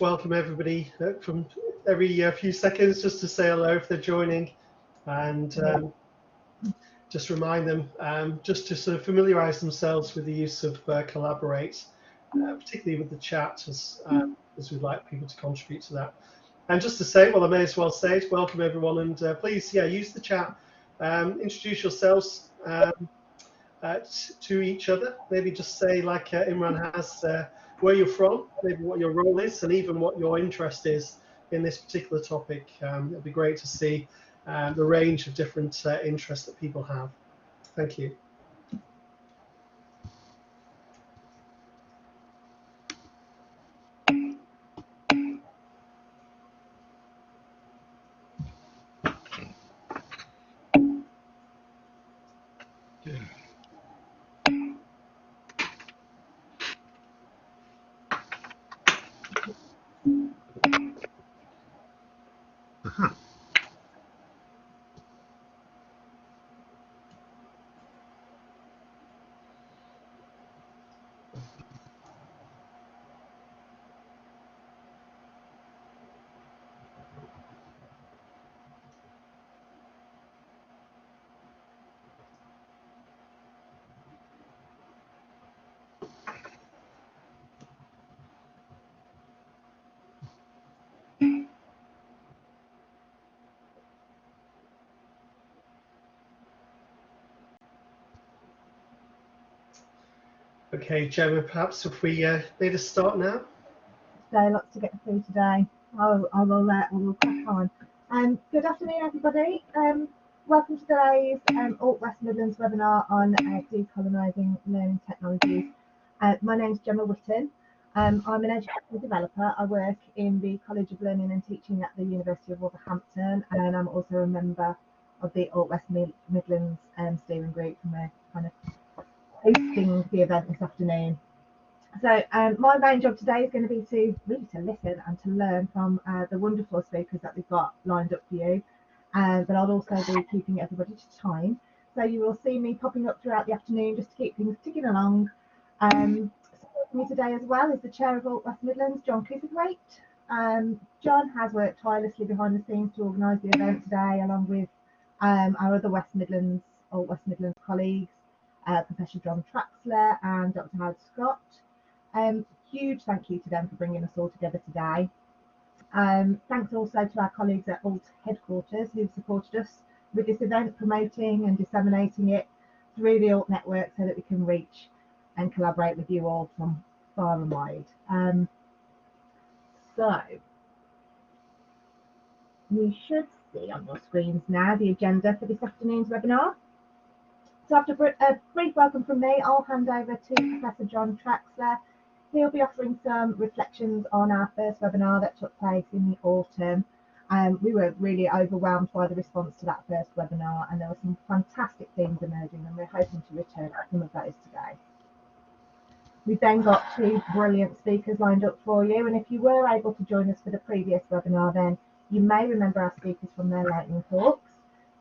welcome everybody uh, from every uh, few seconds just to say hello if they're joining and um, just remind them um, just to sort of familiarize themselves with the use of uh, Collaborate, uh, particularly with the chat as, um, as we'd like people to contribute to that. And just to say, well, I may as well say it, welcome everyone and uh, please, yeah, use the chat, um, introduce yourselves um, to each other, maybe just say like Imran has, where you're from, maybe what your role is, and even what your interest is in this particular topic. Um, it'll be great to see uh, the range of different uh, interests that people have. Thank you. Okay, Gemma, perhaps if we uh, need to start now. So lots to get through today. I'll, I will, uh, I will crack on. Um, good afternoon, everybody. Um, welcome to today's um, Alt West Midlands webinar on uh, decolonising learning technologies. Uh, my name is Gemma Whitten. Um, I'm an educational developer. I work in the College of Learning and Teaching at the University of Wolverhampton, and I'm also a member of the Alt West Midlands um, steering group, and we're kind of hosting the event this afternoon. So um, my main job today is going to be to really to listen and to learn from uh, the wonderful speakers that we've got lined up for you. Um, but I'll also be keeping everybody to time. So you will see me popping up throughout the afternoon just to keep things ticking along. Um, me today as well is the chair of Alt West Midlands, John Cliffordwaite. Um, John has worked tirelessly behind the scenes to organise the event today, along with um, our other West Midlands, Alt West Midlands colleagues uh, Professor John Traxler and Dr. Howard Scott. Um, huge thank you to them for bringing us all together today. Um, thanks also to our colleagues at Alt headquarters who've supported us with this event, promoting and disseminating it through the Alt network so that we can reach and collaborate with you all from far and wide. Um, so, you should see on your screens now the agenda for this afternoon's webinar. So after a brief welcome from me, I'll hand over to Professor John Traxler. He'll be offering some reflections on our first webinar that took place in the autumn. Um, we were really overwhelmed by the response to that first webinar and there were some fantastic themes emerging and we're hoping to return some of those today. We've then got two brilliant speakers lined up for you and if you were able to join us for the previous webinar then you may remember our speakers from their lightning talks.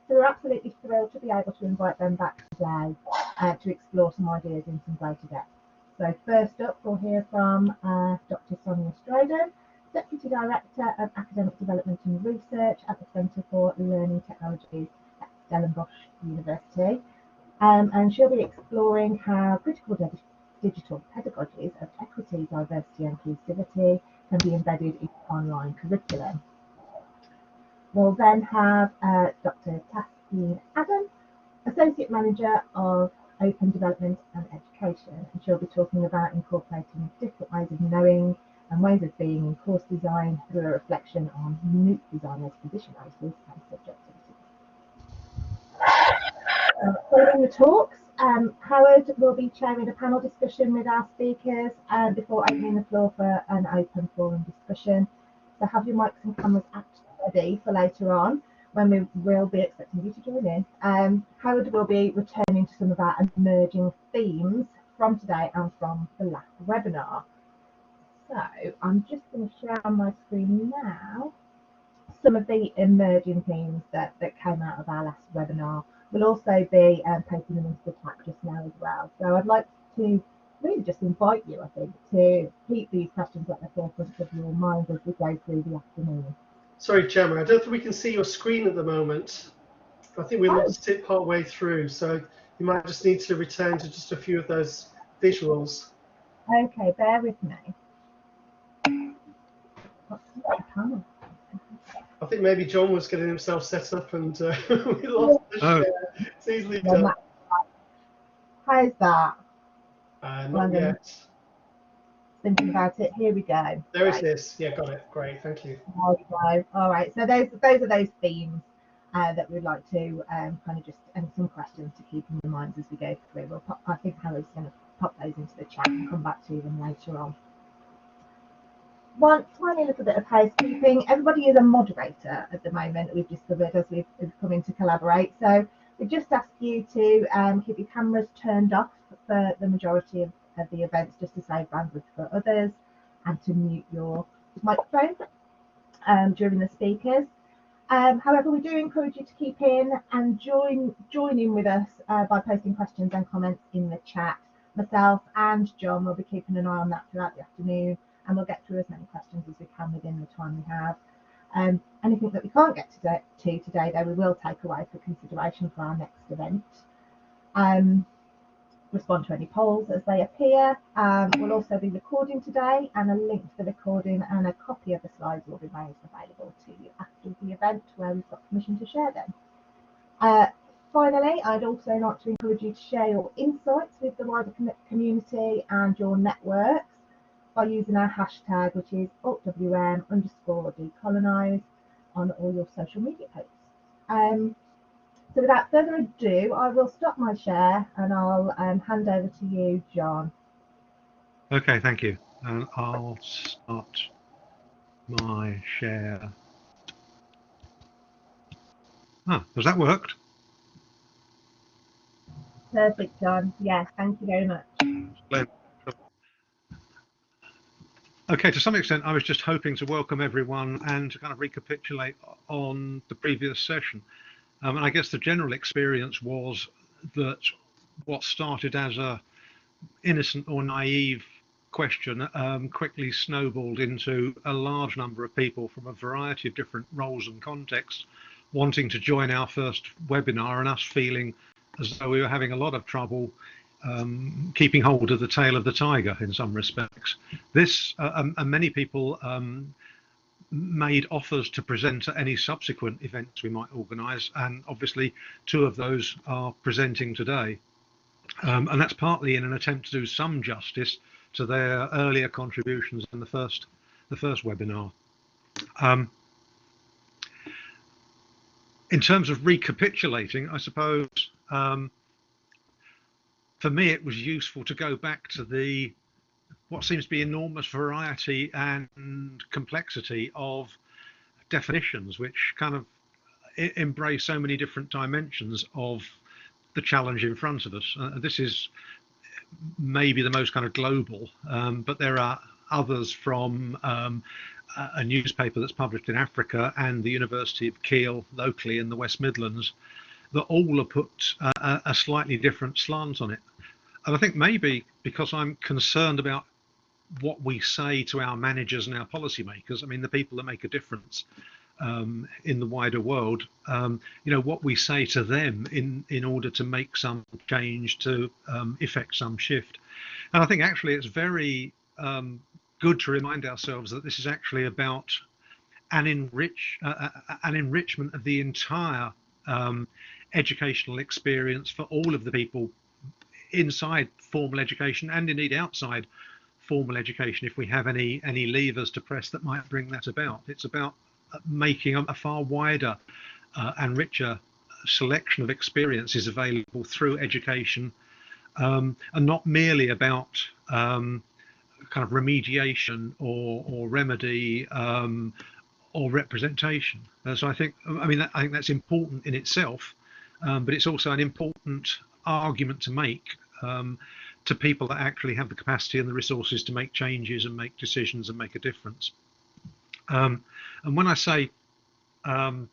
So we're absolutely thrilled to be able to invite them back today uh, to explore some ideas in some greater depth. So first up, we'll hear from uh, Dr. Sonia Strydom, Deputy Director of Academic Development and Research at the Centre for Learning Technologies at Stellenbosch University. Um, and she'll be exploring how critical digital pedagogies of equity, diversity and inclusivity can be embedded in online curriculum. We'll then have uh, Dr. Taskeen Adam, Associate Manager of Open Development and Education, and she'll be talking about incorporating different ways of knowing and ways of being in course design through a reflection on MOOC designers' positionalities and subjectivity. Uh, following the talks, um, Howard will be chairing a panel discussion with our speakers uh, before opening the floor for an open forum discussion. So have your mics and cameras active ready for later on when we will be expecting you to join in. Um, Howard will be returning to some of our emerging themes from today and from the last webinar. So I'm just going to share on my screen now some of the emerging themes that, that came out of our last webinar. We'll also be um, posting them into the chat just now as well. So I'd like to really just invite you, I think, to keep these questions at the forefront of your mind as we go through the afternoon. Sorry, Gemma, I don't think we can see your screen at the moment. I think we Oh. lost it part way through, so you might just need to return to just a few of those visuals. Okay, bear with me. What's the camera? I think maybe John was getting himself set up and uh, we lost the Oh. share. It's easily done. How's that? Uh, not London. yet. Thinking about it. Here we go. There Right. is. Yeah, got it. Great, thank you. There we go. All right. So those those are those themes uh, that we'd like to um, kind of just and some questions to keep in your minds as we go through. We'll pop, I think Hannah's going to pop those into the chat and come back to them later on. One tiny little bit of housekeeping. Everybody is a moderator at the moment. We've discovered as we've, we've come in to collaborate. So we just ask you to um, keep your cameras turned off for the majority of, of the events, just to save bandwidth for others, and to mute your microphone um, during the speakers. Um, however, we do encourage you to keep in and join join in with us uh, by posting questions and comments in the chat. Myself and John will be keeping an eye on that throughout the afternoon, and we'll get through as many questions as we can within the time we have. Um, anything that we can't get to, to today, though, we will take away for consideration for our next event. Um, respond to any polls as they appear. Um, we'll also be recording today, and a link to the recording and a copy of the slides will be made available to you after the event where we've got permission to share them. Uh, finally, I'd also like to encourage you to share your insights with the wider com- community and your networks by using our hashtag, which is altwm underscore decolonise on all your social media posts. Um, so without further ado, I will stop my share and I'll um, hand over to you, John. Okay, thank you. And I'll start my share. Ah, has that worked? Perfect, John. Yes, thank you very much. Okay, to some extent, I was just hoping to welcome everyone and to kind of recapitulate on the previous session. Um, and I guess the general experience was that what started as a innocent or naive question um, quickly snowballed into a large number of people from a variety of different roles and contexts wanting to join our first webinar and us feeling as though we were having a lot of trouble um, keeping hold of the tail of the tiger in some respects. This uh, um, and many people um, made offers to present at any subsequent events we might organise, and obviously two of those are presenting today. Um, and that's partly in an attempt to do some justice to their earlier contributions in the first the first webinar. Um, in terms of recapitulating, I suppose um, for me it was useful to go back to the what seems to be enormous variety and complexity of definitions, which kind of embrace so many different dimensions of the challenge in front of us. Uh, this is maybe the most kind of global, um, but there are others from um, a newspaper that's published in Africa and the University of Keele locally in the West Midlands that all have put uh, a slightly different slant on it. And I think maybe because I'm concerned about what we say to our managers and our policymakers, I mean, the people that make a difference um, in the wider world, um, you know, what we say to them in, in order to make some change, to um, effect some shift. And I think actually it's very um, good to remind ourselves that this is actually about an enrich uh, uh, an enrichment of the entire um, educational experience for all of the people inside formal education and indeed outside formal education if we have any any levers to press that might bring that about it's about uh, making a, far wider uh, and richer selection of experiences available through education um, and not merely about um, kind of remediation or, or remedy um, or representation. Uh, so I think, I mean, I think that's important in itself, um, but it's also an important argument to make um, to people that actually have the capacity and the resources to make changes and make decisions and make a difference. Um, and when I say um,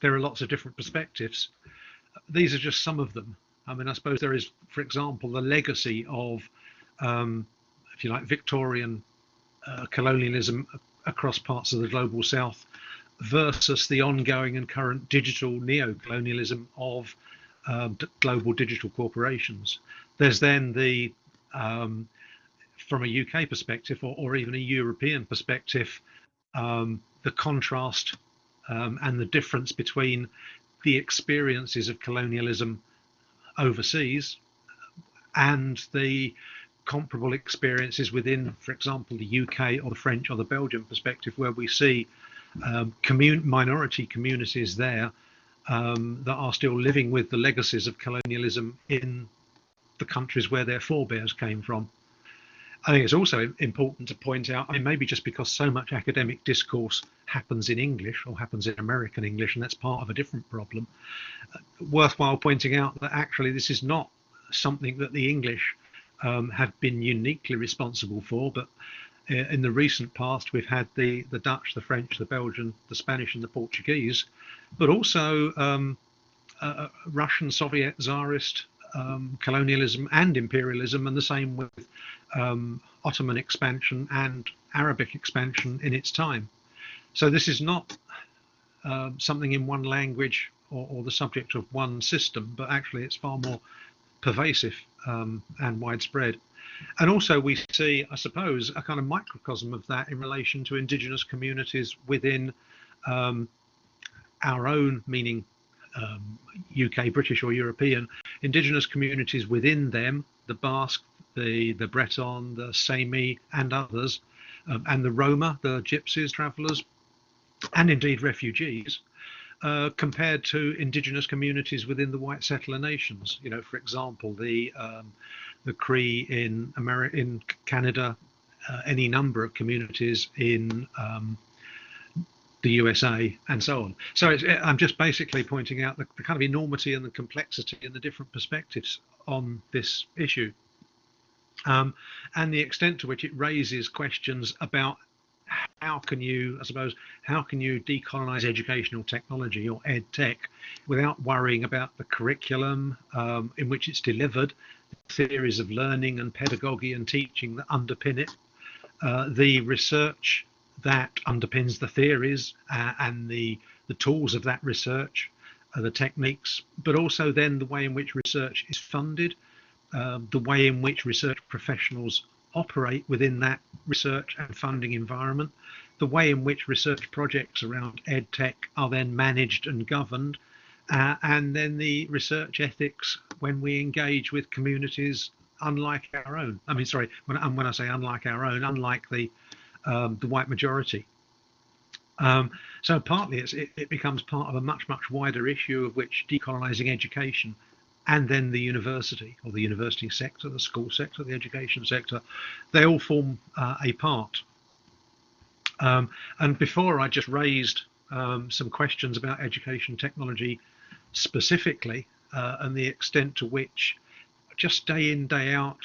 there are lots of different perspectives, these are just some of them. I mean, I suppose there is, for example, the legacy of um, if you like, Victorian uh, colonialism across parts of the global south versus the ongoing and current digital neo-colonialism of uh, global digital corporations. There's then the, um, from a UK perspective or, or, even a European perspective, um, the contrast um, and the difference between the experiences of colonialism overseas and the comparable experiences within, for example, the UK or the French or the Belgian perspective, where we see um, commun minority communities there um, that are still living with the legacies of colonialism in the countries where their forebears came from. I think it's also important to point out, I mean, maybe just because so much academic discourse happens in English or happens in American English, and that's part of a different problem, uh, worthwhile pointing out that actually this is not something that the English um, have been uniquely responsible for, but in the recent past we've had the, the Dutch, the French, the Belgian, the Spanish and the Portuguese, but also um, uh, uh Russian, Soviet, Tsarist um, colonialism and imperialism, and the same with um, Ottoman expansion and Arabic expansion in its time. So this is not uh, something in one language or, or, the subject of one system, but actually it's far more pervasive um, and widespread. And also we see, I suppose, a kind of microcosm of that in relation to indigenous communities within um, our own, meaning um, UK, British or European, indigenous communities within them, the Basque, the, the Breton, the Sami and others, um, and the Roma, the gypsies, travellers, and indeed refugees, uh, compared to indigenous communities within the white settler nations. You know, for example, the um, the Cree in America, in Canada, uh, any number of communities in um, the USA, and so on. So I'm just basically pointing out the, the kind of enormity and the complexity and the different perspectives on this issue. Um, and the extent to which it raises questions about how can you, I suppose, how can you decolonize educational technology or ed tech without worrying about the curriculum um, in which it's delivered, theories of learning and pedagogy and teaching that underpin it, uh, the research that underpins the theories uh, and the, the tools of that research, the techniques, but also then the way in which research is funded, um, the way in which research professionals operate within that research and funding environment, the way in which research projects around ed tech are then managed and governed, uh, and then the research ethics when we engage with communities unlike our own. I mean, sorry, when, when I say unlike our own, unlike the um, the white majority. Um, so partly it, it becomes part of a much, much wider issue of which decolonizing education and then the university or the university sector, the school sector, the education sector, they all form uh, a part. Um, and before I just raised um, some questions about education technology specifically uh, and the extent to which just day in, day out,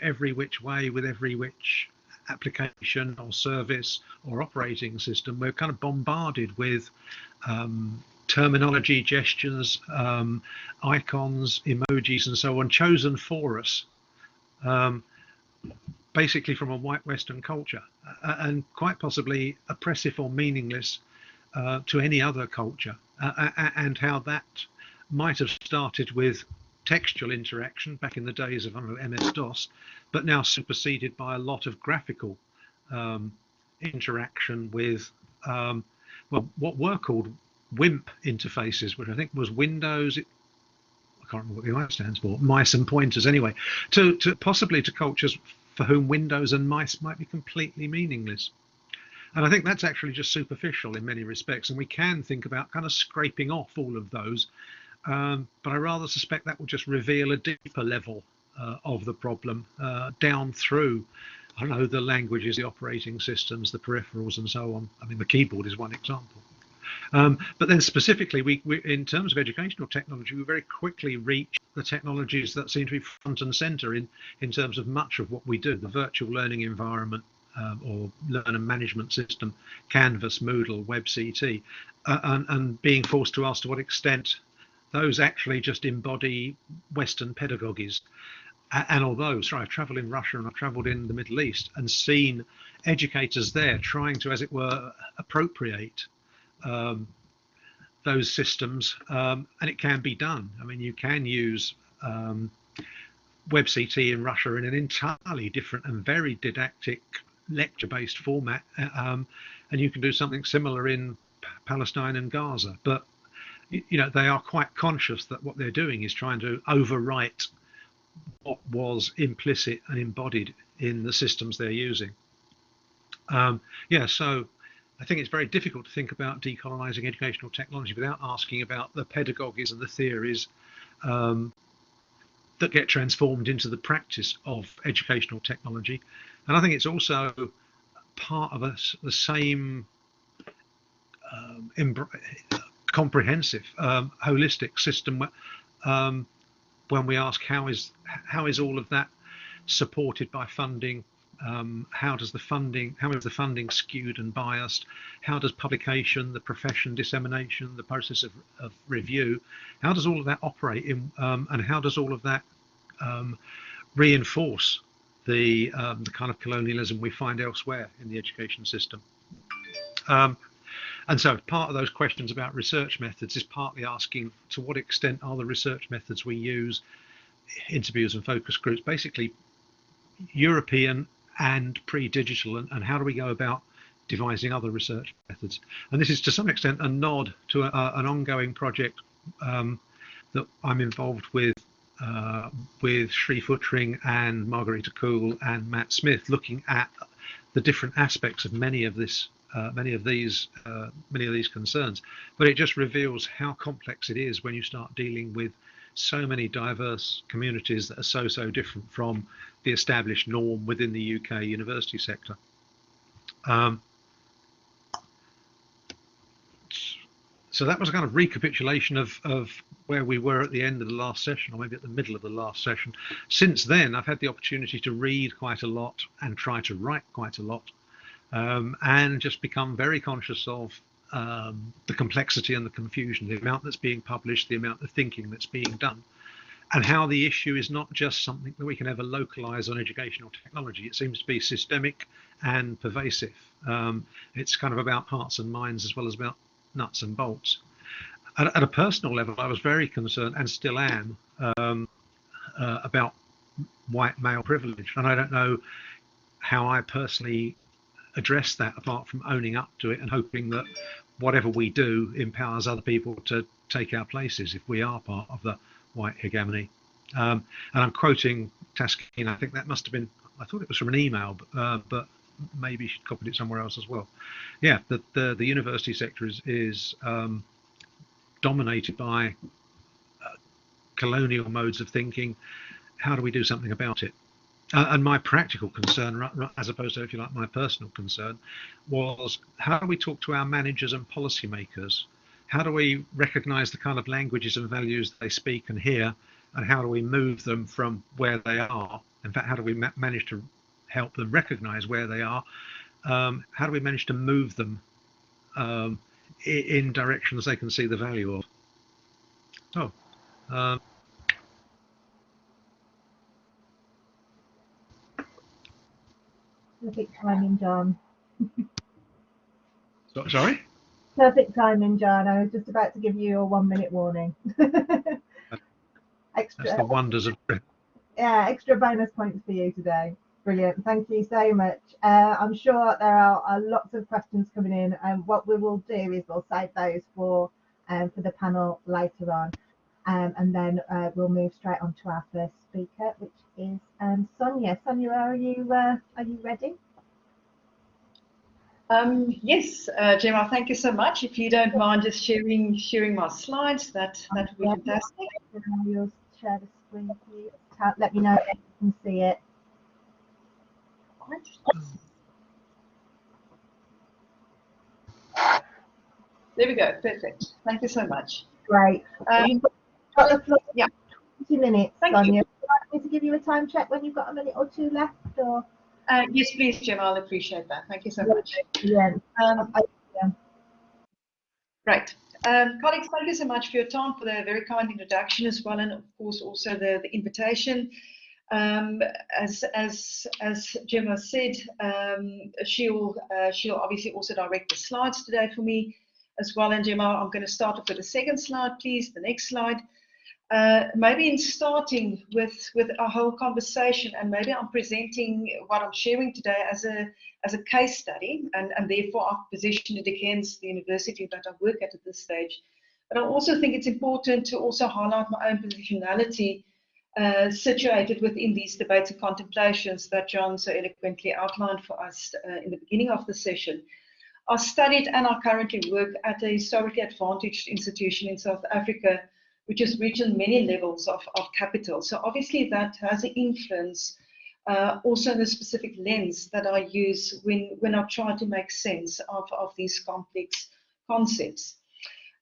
every which way with every which application or service or operating system, we're kind of bombarded with um, terminology, gestures, um, icons, emojis, and so on, chosen for us, um, basically from a white Western culture, uh, and quite possibly oppressive or meaningless uh, to any other culture, uh, and how that might have started with textual interaction back in the days of MS-DOS, but now superseded by a lot of graphical um, interaction with um, well, what were called WIMP interfaces, which I think was Windows. It, I can't remember what the I stands for. Mice and pointers, anyway. To, to possibly to cultures for whom Windows and mice might be completely meaningless. And I think that's actually just superficial in many respects. And we can think about kind of scraping off all of those um, but I rather suspect that will just reveal a deeper level uh, of the problem uh, down through, I don't know, the languages, the operating systems, the peripherals, and so on. I mean, the keyboard is one example. Um, but then specifically, we, we, in terms of educational technology, we very quickly reach the technologies that seem to be front and center in, in terms of much of what we do, the virtual learning environment, um, or learner management system, Canvas, Moodle, WebCT, uh, and, and, being forced to ask to what extent those actually just embody Western pedagogies. and although, sorry, I've travelled in Russia and I've travelled in the Middle East and seen educators there trying to, as it were, appropriate um, those systems, um, and it can be done. I mean, you can use um, WebCT in Russia in an entirely different and very didactic lecture-based format, uh, um, and you can do something similar in Palestine and Gaza. But you know, they are quite conscious that what they're doing is trying to overwrite what was implicit and embodied in the systems they're using. Um, yeah, so I think it's very difficult to think about decolonizing educational technology without asking about the pedagogies and the theories um, that get transformed into the practice of educational technology. And I think it's also part of a, the same um, comprehensive, um, holistic system. Um, when we ask how is how is all of that supported by funding? Um, how does the funding how is the funding skewed and biased? How does publication, the profession dissemination, the process of, of review, how does all of that operate in, um, and how does all of that um, reinforce the, um, the kind of colonialism we find elsewhere in the education system? Um, and so part of those questions about research methods is partly asking to what extent are the research methods we use, interviews and focus groups, basically European and pre-digital, and, and, how do we go about devising other research methods? And this is to some extent a nod to a, an ongoing project um, that I'm involved with uh, with Sri Futtring and Marguerite Koole and Matt Smith, looking at the different aspects of many of this uh, many of these uh, many of these concerns. But it just reveals how complex it is when you start dealing with so many diverse communities that are so so different from the established norm within the UK university sector. Um, so that was a kind of recapitulation of, of where we were at the end of the last session, or maybe at the middle of the last session. Since then, I've had the opportunity to read quite a lot and try to write quite a lot um, and just become very conscious of um, the complexity and the confusion, the amount that's being published, the amount of thinking that's being done, and how the issue is not just something that we can ever localize on educational technology. It seems to be systemic and pervasive. Um, it's kind of about hearts and minds as well as about nuts and bolts. At, at a personal level, I was very concerned and still am um, uh, about white male privilege. And I don't know how I personally address that apart from owning up to it and hoping that whatever we do empowers other people to take our places if we are part of the white hegemony. Um, and I'm quoting Taskeen, I think that must have been, I thought it was from an email, uh, but maybe she copied it somewhere else as well. Yeah, the, the, the university sector is, is um, dominated by uh, colonial modes of thinking. How do we do something about it? Uh, and my practical concern, as opposed to, if you like, my personal concern, was how do we talk to our managers and policymakers? How do we recognize the kind of languages and values they speak and hear? And how do we move them from where they are? In fact, how do we ma manage to help them recognize where they are? Um, how do we manage to move them um, in directions they can see the value of? Oh, um, Perfect timing, John. so, sorry? Perfect timing, John. I was just about to give you a one minute warning. extra, That's the wonders of Yeah, extra bonus points for you today. Brilliant. Thank you so much. Uh, I'm sure there are, are, lots of questions coming in, and what we will do is we'll save those for um, for the panel later on, um, and then uh, we'll move straight on to our first speaker, which is um, Sonia. Sonia, are you uh, are you ready? Um, yes, uh, Gemma, thank you so much. If you don't mind just sharing sharing my slides, that that would be fantastic. You'll share the screen. Let me know if you can see it. There we go. Perfect. Thank you so much. Great. Um, yeah. 20 minutes, Thank Sonia. you me to give you a time check when you've got a minute or two left? Or uh, yes, please, Jim. I'll appreciate that. Thank you so much. Yeah. Um, yeah. Right. Um, colleagues, thank you so much for your time, for the very kind introduction as well, and of course also the, the invitation. Um, as as as Gemma said, um, she'll uh, she'll obviously also direct the slides today for me as well. And Gemma, I'm going to start off with the second slide, please. The next slide. Uh, maybe in starting with with our whole conversation, and maybe I'm presenting what I'm sharing today as a as a case study, and and therefore I've positioned it against the university that I work at at this stage. But I also think it's important to also highlight my own positionality uh, situated within these debates and contemplations that John so eloquently outlined for us uh, in the beginning of the session. I studied and I currently work at a historically advantaged institution in South Africa, which has reached many levels of, of capital. So obviously that has an influence uh, also in the specific lens that I use when, when I try to make sense of, of these complex concepts.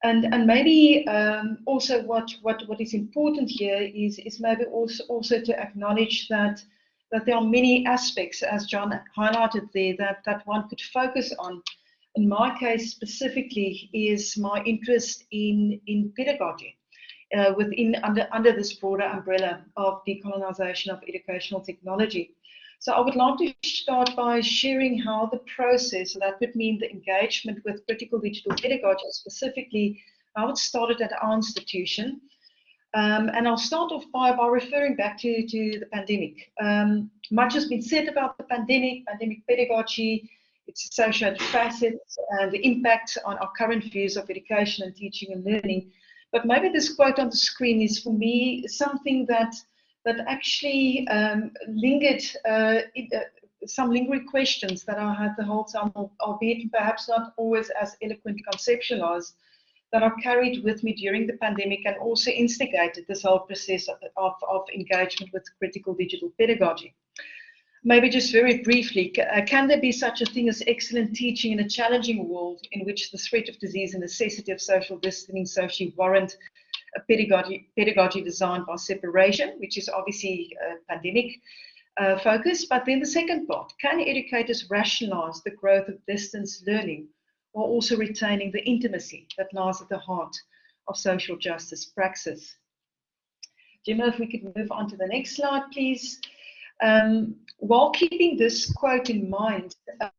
And, and maybe um, also what, what, what is important here is, is maybe also, also to acknowledge that, that there are many aspects, as John highlighted there, that, that one could focus on. In my case specifically is my interest in, in pedagogy. Uh, within under under this broader umbrella of decolonization of educational technology. So I would like to start by sharing how the process, so that would mean the engagement with critical digital pedagogy, specifically how it started at our institution. Um, and I'll start off by, by referring back to, to the pandemic. Um, much has been said about the pandemic, pandemic pedagogy, its associated facets, and the impact on our current views of education and teaching and learning. But maybe this quote on the screen is for me something that that actually um, lingered uh, uh, some lingering questions that I had the whole time, albeit perhaps not always as eloquently conceptualized, that I carried with me during the pandemic and also instigated this whole process of, of, of engagement with critical digital pedagogy. Maybe just very briefly, uh, can there be such a thing as excellent teaching in a challenging world in which the threat of disease and necessity of social distancing socially warrant a pedagogy, pedagogy designed by separation, which is obviously a pandemic uh, focus. But then the second part, can educators rationalize the growth of distance learning while also retaining the intimacy that lies at the heart of social justice praxis? Gemma, if we could move on to the next slide, please. Um, while keeping this quote in mind,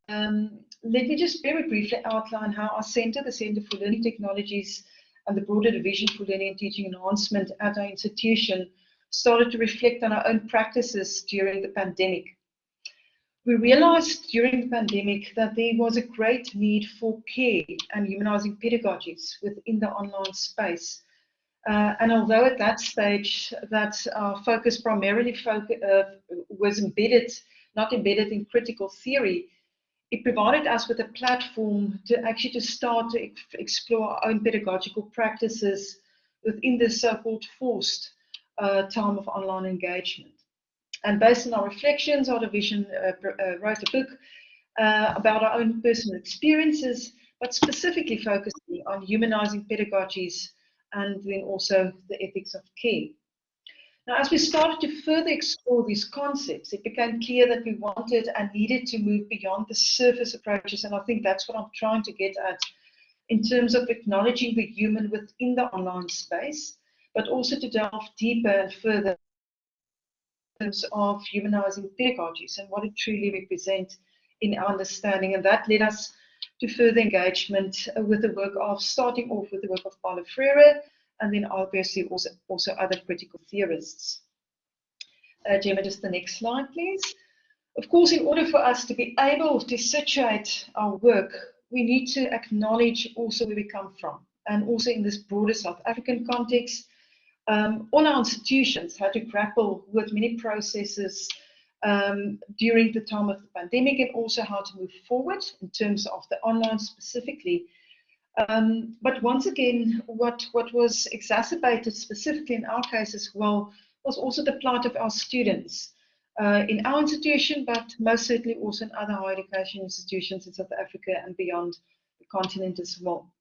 um, let me just very briefly outline how our Centre, the Centre for Learning Technologies, and the broader division for learning and teaching enhancement at our institution started to reflect on our own practices during the pandemic. We realized during the pandemic that there was a great need for care and humanizing pedagogies within the online space. Uh, and although at that stage that our focus primarily uh, was embedded, not embedded in critical theory, it provided us with a platform to actually to start to ex explore our own pedagogical practices within this so-called forced uh, time of online engagement. And based on our reflections, our division uh, uh, wrote a book uh, about our own personal experiences, but specifically focusing on humanizing pedagogies and then also the ethics of care. Now, as we started to further explore these concepts, it became clear that we wanted and needed to move beyond the surface approaches, and I think that's what I'm trying to get at in terms of acknowledging the human within the online space, but also to delve deeper and further in terms of humanizing pedagogies and what it truly represents in our understanding. And that led us to further engagement with the work of starting off with the work of Paulo Freire, and then obviously also, also other critical theorists. Uh, Gemma, just the next slide, please. Of course, in order for us to be able to situate our work, we need to acknowledge also where we come from. And also in this broader South African context, um, all our institutions had to grapple with many processes um, during the time of the pandemic and also how to move forward in terms of the online specifically um, but once again, what, what was exacerbated specifically in our case as well was also the plight of our students uh, in our institution, but most certainly also in other higher education institutions in South Africa and beyond the continent as well.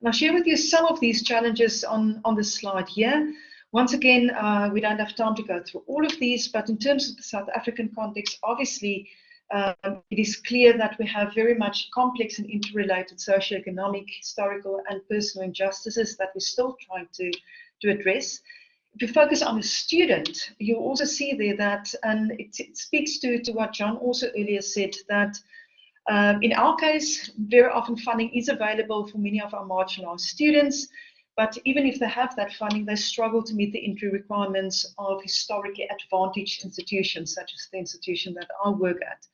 And I'll share with you some of these challenges on, on the slide here. Once again, uh, we don't have time to go through all of these, but in terms of the South African context, obviously um, it is clear that we have very much complex and interrelated socioeconomic, historical, and personal injustices that we're still trying to, to address. if you focus on the student, you'll also see there that, and it, it speaks to, to what John also earlier said, that um, in our case, very often funding is available for many of our marginalized students, but even if they have that funding, they struggle to meet the entry requirements of historically advantaged institutions, such as the institution that I work at.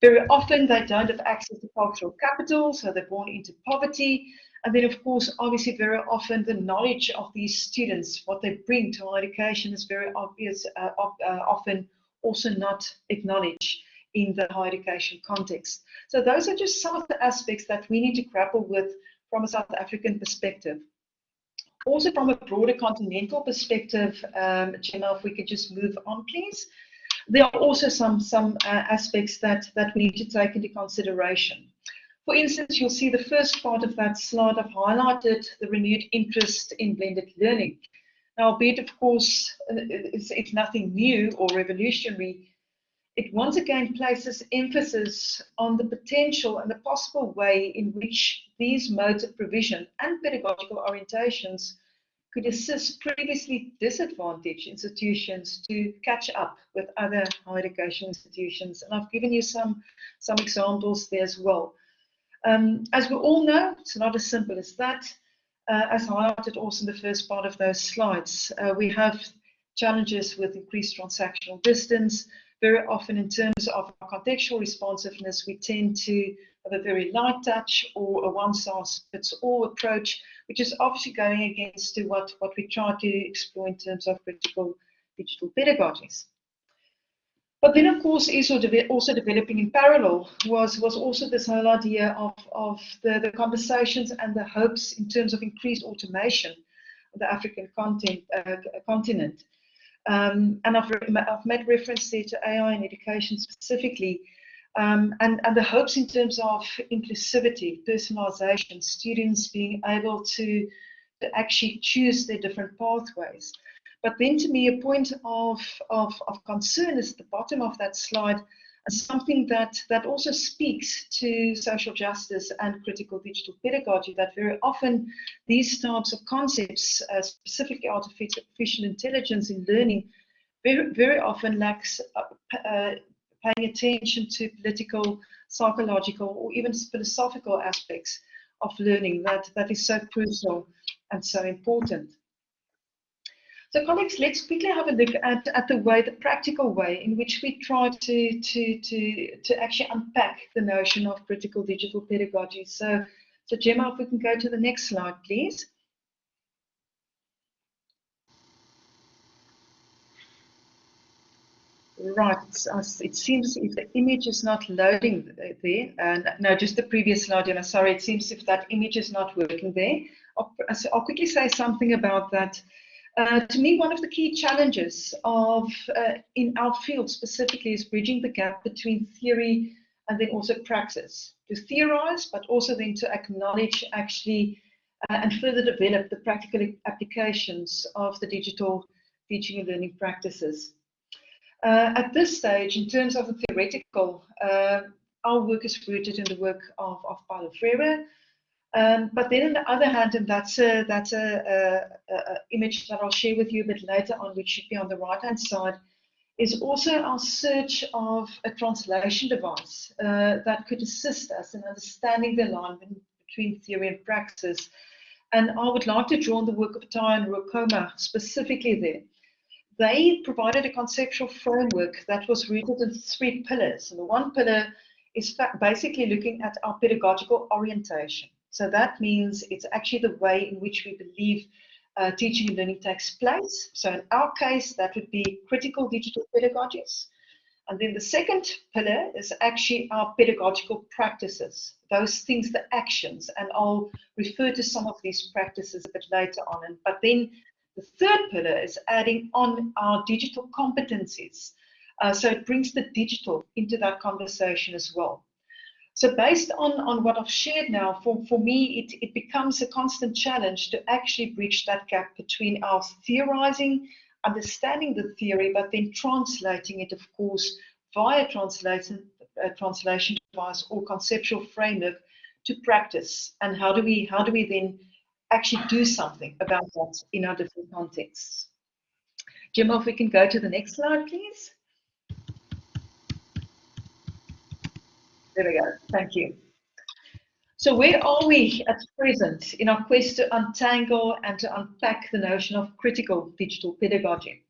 Very often, they don't have access to cultural capital, so they're born into poverty. And then, of course, obviously, very often the knowledge of these students, what they bring to higher education, is very obvious, uh, uh, often also not acknowledged in the higher education context. So those are just some of the aspects that we need to grapple with from a South African perspective. Also from a broader continental perspective, um, Gemma, if we could just move on, please. There are also some, some uh, aspects that, that we need to take into consideration. For instance, you'll see the first part of that slide I've highlighted the renewed interest in blended learning. Now, albeit of course, uh, it's, it's nothing new or revolutionary, it once again places emphasis on the potential and the possible way in which these modes of provision and pedagogical orientations could assist previously disadvantaged institutions to catch up with other higher education institutions. And I've given you some, some examples there as well. Um, as we all know, it's not as simple as that. Uh, as highlighted also in the first part of those slides, uh, we have challenges with increased transactional distance. Very often in terms of contextual responsiveness, we tend to have a very light touch or a one-size-fits-all approach, which is obviously going against to what, what we try to explore in terms of critical digital pedagogies. But then, of course, also, de also developing in parallel was, was also this whole idea of, of the, the conversations and the hopes in terms of increased automation of the African content, uh, continent. Um, and I've, I've, made reference there to AI in education specifically, um, and, and the hopes in terms of inclusivity, personalization, students being able to, to actually choose their different pathways. But then to me, a point of, of, of concern is the bottom of that slide, something that, that also speaks to social justice and critical digital pedagogy, that very often these types of concepts, uh, specifically artificial intelligence in learning, very, very often lacks uh, uh, paying attention to political, psychological, or even philosophical aspects of learning that, that is so crucial and so important. So colleagues, let's quickly have a look at, at the way, the practical way in which we try to, to, to, to actually unpack the notion of critical digital pedagogy. So, so Gemma, if we can go to the next slide, please. Right, uh, it seems if the image is not loading there, uh, and no, just the previous slide, Gemma, sorry, it seems if that image is not working there. I'll, I'll quickly say something about that. Uh, to me, one of the key challenges of uh, in our field specifically is bridging the gap between theory and then also praxis. To theorize, but also then to acknowledge actually uh, and further develop the practical applications of the digital teaching and learning practices. Uh, at this stage, in terms of the theoretical, uh, our work is rooted in the work of, of Paulo Freire, um, but then on the other hand, and that's a, that's a, a, a, image that I'll share with you a bit later on, which should be on the right hand side, is also our search of a translation device uh, that could assist us in understanding the alignment between theory and practice. And I would like to draw on the work of Tai and Rukoma specifically there. They provided a conceptual framework that was rooted in three pillars. And the one pillar is basically looking at our pedagogical orientation. So that means it's actually the way in which we believe uh, teaching and learning takes place. So in our case, that would be critical digital pedagogies. And then the second pillar is actually our pedagogical practices, those things, the actions. And I'll refer to some of these practices a bit later on. And, but then the third pillar is adding on our digital competencies. Uh, so it brings the digital into that conversation as well. So based on, on what I've shared now, for, for me, it, it becomes a constant challenge to actually bridge that gap between our theorizing, understanding the theory, but then translating it, of course, via translation, uh, translation device or conceptual framework to practice. And how do we how do we then actually do something about that in our different contexts? Jim, if we can go to the next slide, please. There we go. Thank you. So where are we at present in our quest to untangle and to unpack the notion of critical digital pedagogy?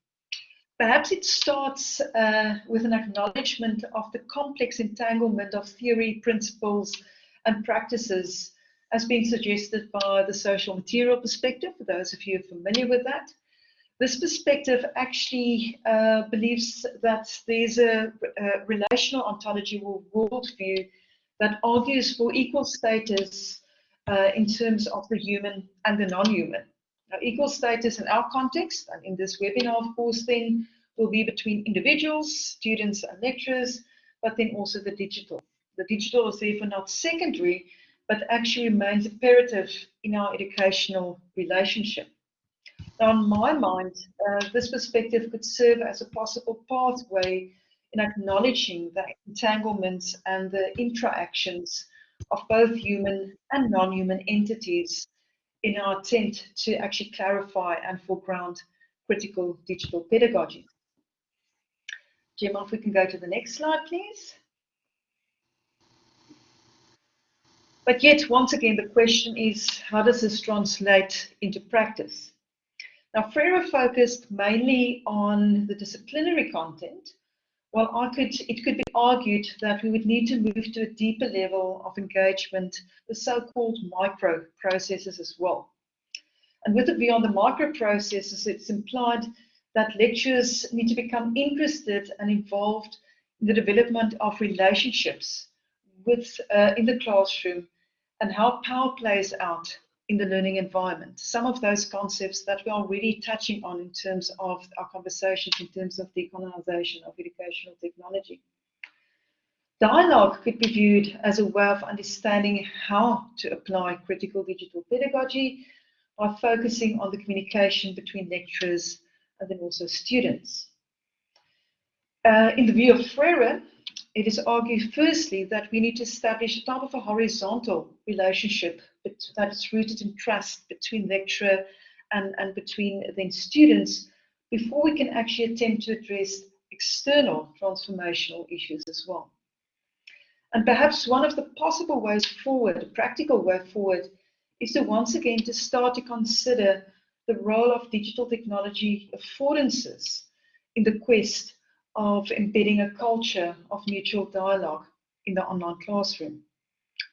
Perhaps it starts uh, with an acknowledgement of the complex entanglement of theory, principles, and practices as being suggested by the social material perspective, for those of you familiar with that. This perspective actually uh, believes that there's a, a, relational ontology or worldview that argues for equal status uh, in terms of the human and the non-human. Now, equal status in our context, and in this webinar, of course, then will be between individuals, students and lecturers, but then also the digital. The digital is therefore not secondary, but actually remains imperative in our educational relationship. Now, in my mind, uh, this perspective could serve as a possible pathway in acknowledging the entanglements and the interactions of both human and non-human entities in our attempt to actually clarify and foreground critical digital pedagogy. Jim, if we can go to the next slide, please. But yet, once again, the question is, how does this translate into practice? Now, Freire focused mainly on the disciplinary content, while I could, it could be argued that we would need to move to a deeper level of engagement the so-called micro processes as well. And with it beyond the micro processes, it's implied that lecturers need to become interested and involved in the development of relationships with uh, in the classroom and how power plays out in the learning environment. Some of those concepts that we're already touching on in terms of our conversations, in terms of the decolonization of educational technology. Dialogue could be viewed as a way of understanding how to apply critical digital pedagogy by focusing on the communication between lecturers and then also students. Uh, in the view of Freire, it is argued firstly that we need to establish a type of a horizontal relationship that is rooted in trust between lecturer and, and between then students before we can actually attempt to address external transformational issues as well. And perhaps one of the possible ways forward, a practical way forward, is to once again to start to consider the role of digital technology affordances in the quest of embedding a culture of mutual dialogue in the online classroom.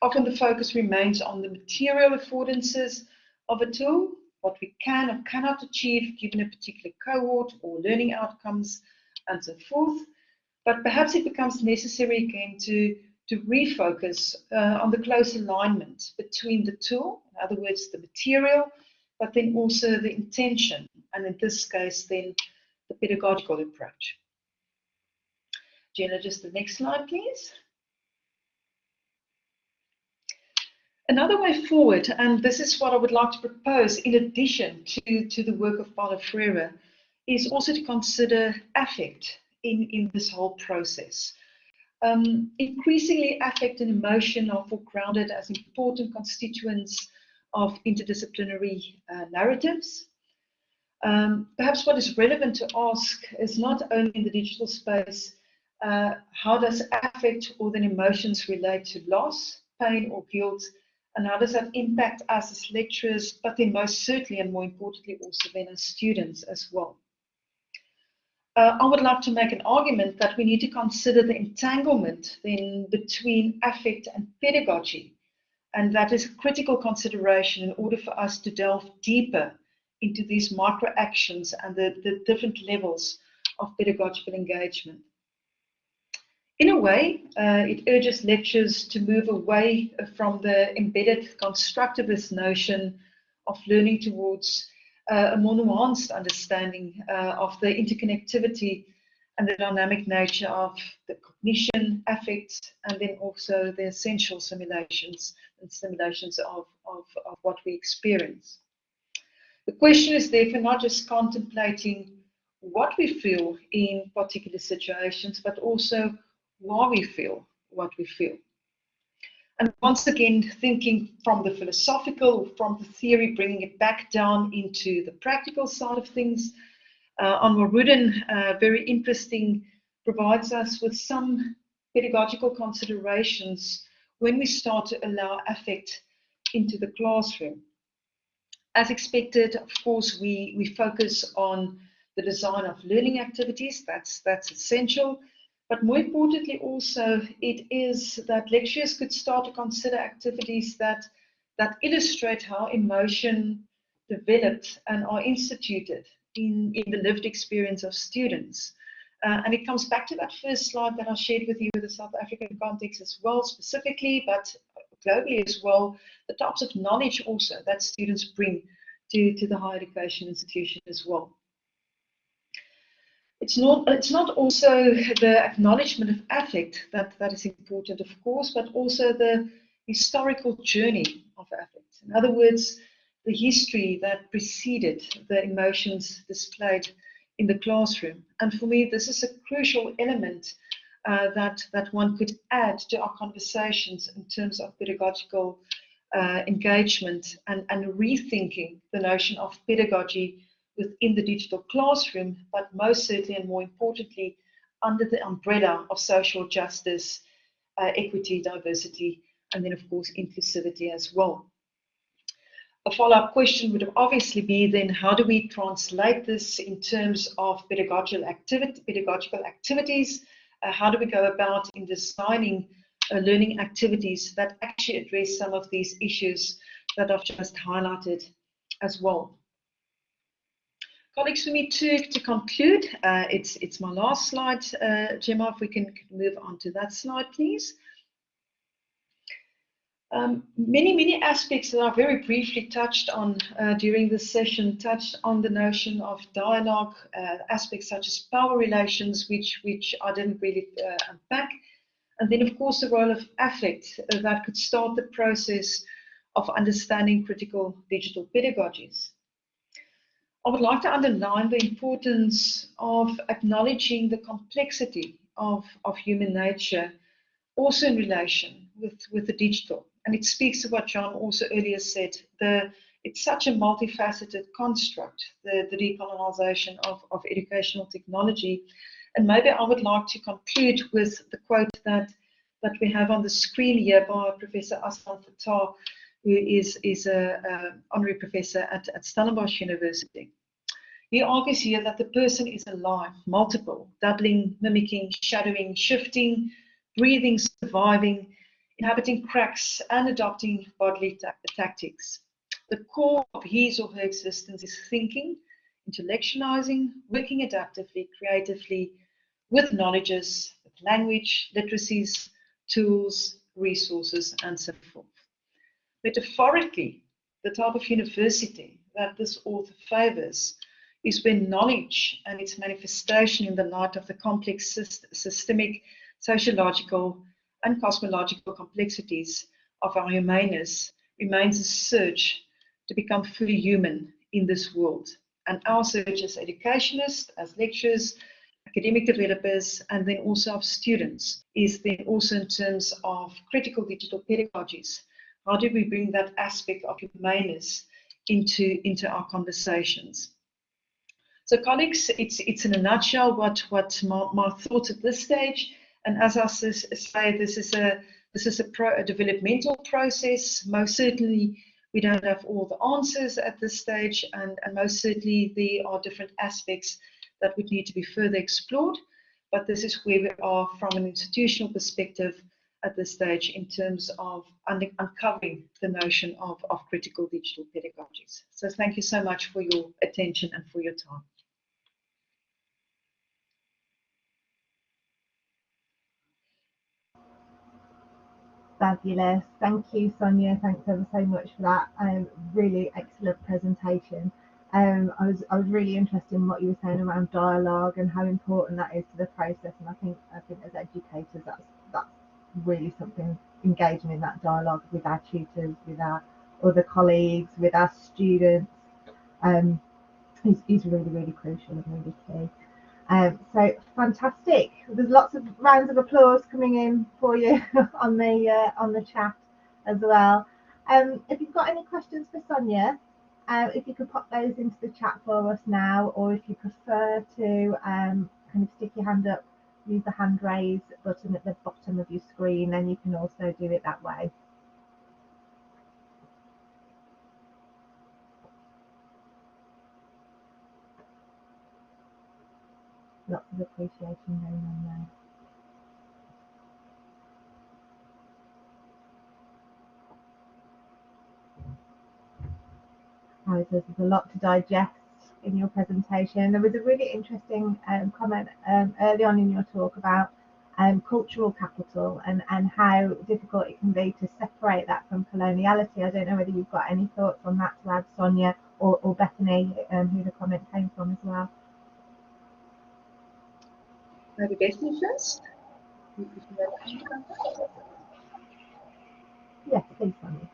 Often the focus remains on the material affordances of a tool, what we can or cannot achieve given a particular cohort or learning outcomes and so forth. But perhaps it becomes necessary again to, to refocus uh, on the close alignment between the tool, in other words, the material, but then also the intention, and in this case, then the pedagogical approach. Just the next slide, please. Another way forward, and this is what I would like to propose in addition to, to the work of Paulo Freire, is also to consider affect in, in this whole process. Um, increasingly, affect and emotion are foregrounded as important constituents of interdisciplinary uh, narratives. Um, perhaps what is relevant to ask is not only in the digital space, uh, how does affect or then emotions relate to loss, pain, or guilt, and how does that impact us as lecturers, but then most certainly and more importantly also then as students as well. Uh, I would like to make an argument that we need to consider the entanglement then between affect and pedagogy, and that is a critical consideration in order for us to delve deeper into these micro actions and the, the different levels of pedagogical engagement. In a way, uh, it urges lecturers to move away from the embedded constructivist notion of learning towards uh, a more nuanced understanding uh, of the interconnectivity and the dynamic nature of the cognition, affect, and then also the essential simulations and simulations of, of, of what we experience. The question is therefore not just contemplating what we feel in particular situations, but also why we feel what we feel. And once again, thinking from the philosophical, from the theory, bringing it back down into the practical side of things, Uh, Anwar Rudin, uh, very interesting, provides us with some pedagogical considerations when we start to allow affect into the classroom. As expected, of course, we, we focus on the design of learning activities. That's, that's essential. But more importantly, also, it is that lecturers could start to consider activities that, that illustrate how emotion developed and are instituted in, in the lived experience of students. Uh, and it comes back to that first slide that I shared with you with the South African context as well, specifically, but globally as well, the types of knowledge also that students bring to, to the higher education institution as well. It's not, it's not also the acknowledgement of affect that, that is important, of course, but also the historical journey of affect. In other words, the history that preceded the emotions displayed in the classroom. And for me, this is a crucial element uh, that, that one could add to our conversations in terms of pedagogical uh, engagement and, and rethinking the notion of pedagogy within the digital classroom, but most certainly and more importantly, under the umbrella of social justice, uh, equity, diversity, and then, of course, inclusivity as well. A follow-up question would obviously be then how do we translate this in terms of pedagogical, activity, pedagogical activities? Uh, how do we go about in designing uh, learning activities that actually address some of these issues that I've just highlighted as well? Colleagues, for me to, to conclude, uh, it's, it's my last slide, uh, Gemma, if we can move on to that slide, please. Um, many, many aspects that I very briefly touched on uh, during this session touched on the notion of dialogue, uh, aspects such as power relations, which, which I didn't really uh, unpack. And then, of course, the role of affect uh, that could start the process of understanding critical digital pedagogies. I would like to underline the importance of acknowledging the complexity of, of human nature, also in relation with, with the digital. And it speaks to what John also earlier said, the, it's such a multifaceted construct, the, the decolonization of, of educational technology. And maybe I would like to conclude with the quote that, that we have on the screen here by Professor Aslam Fataar, who is, is an honorary professor at, at Stellenbosch University. He argues here that the person is alive, multiple, doubling, mimicking, shadowing, shifting, breathing, surviving, inhabiting cracks, and adopting bodily ta tactics. The core of his or her existence is thinking, intellectualizing, working adaptively, creatively, with knowledges, with language, literacies, tools, resources, and so forth. Metaphorically, the type of university that this author favors is when knowledge and its manifestation in the light of the complex systemic, sociological, and cosmological complexities of our humaneness remains a search to become fully human in this world. And our search as educationists, as lecturers, academic developers, and then also of students is then also in terms of critical digital pedagogies. How do we bring that aspect of humaneness into, into our conversations? So colleagues, it's, it's in a nutshell what, what my, my thoughts at this stage. And as I say, this is a this is a, pro, a developmental process. Most certainly, we don't have all the answers at this stage, and, and most certainly there are different aspects that would need to be further explored. But this is where we are from an institutional perspective at this stage in terms of un uncovering the notion of, of critical digital pedagogies. So thank you so much for your attention and for your time. Fabulous. Thank you, Sonia. Thanks ever so much for that. Um, really excellent presentation. Um, I was I was really interested in what you were saying around dialogue and how important that is to the process. And I think I think as educators, that's that's really something engaging in that dialogue with our tutors, with our other colleagues, with our students, um, is, is really really crucial and really key. Um, so fantastic. There's lots of rounds of applause coming in for you on the uh, on the chat as well. Um, if you've got any questions for Sonia, uh, if you could pop those into the chat for us now, or if you prefer to um, kind of stick your hand up, use the hand raise button at the bottom of your screen, then you can also do it that way. Lots of appreciation going on there. Right, there's a lot to digest in your presentation. There was a really interesting um, comment um, early on in your talk about um, cultural capital and, and how difficult it can be to separate that from coloniality. I don't know whether you've got any thoughts on that to add, Sonia or, or Bethany, um, who the comment came from as well. Maybe Bethany first? Yes, please, Sonia.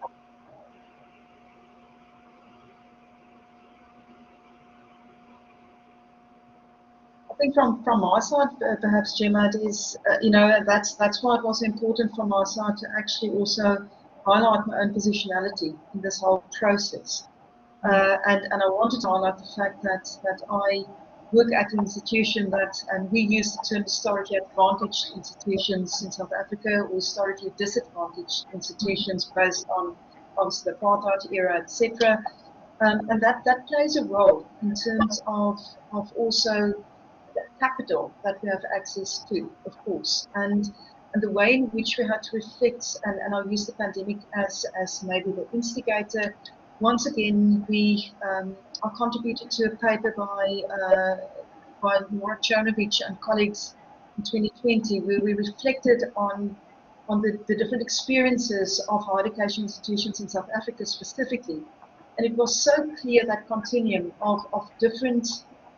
I think from, from my side, uh, perhaps Gemma, it is, uh, you know, that's, that's why it was important from my side to actually also highlight my own positionality in this whole process. Uh, and, and I wanted to highlight the fact that, that I work at an institution that, and we use the term historically advantaged institutions in South Africa or historically disadvantaged institutions based on obviously the apartheid era, etc. Um, and that, that plays a role in terms of, of also the capital that we have access to, of course, and and the way in which we had to reflect, and, and I'll use the pandemic as, as maybe the instigator. Once again, we um, I contributed to a paper by uh, by Laura Czerniewicz and colleagues in 2020, where we reflected on on the, the different experiences of higher education institutions in South Africa specifically. And it was so clear that continuum of, of different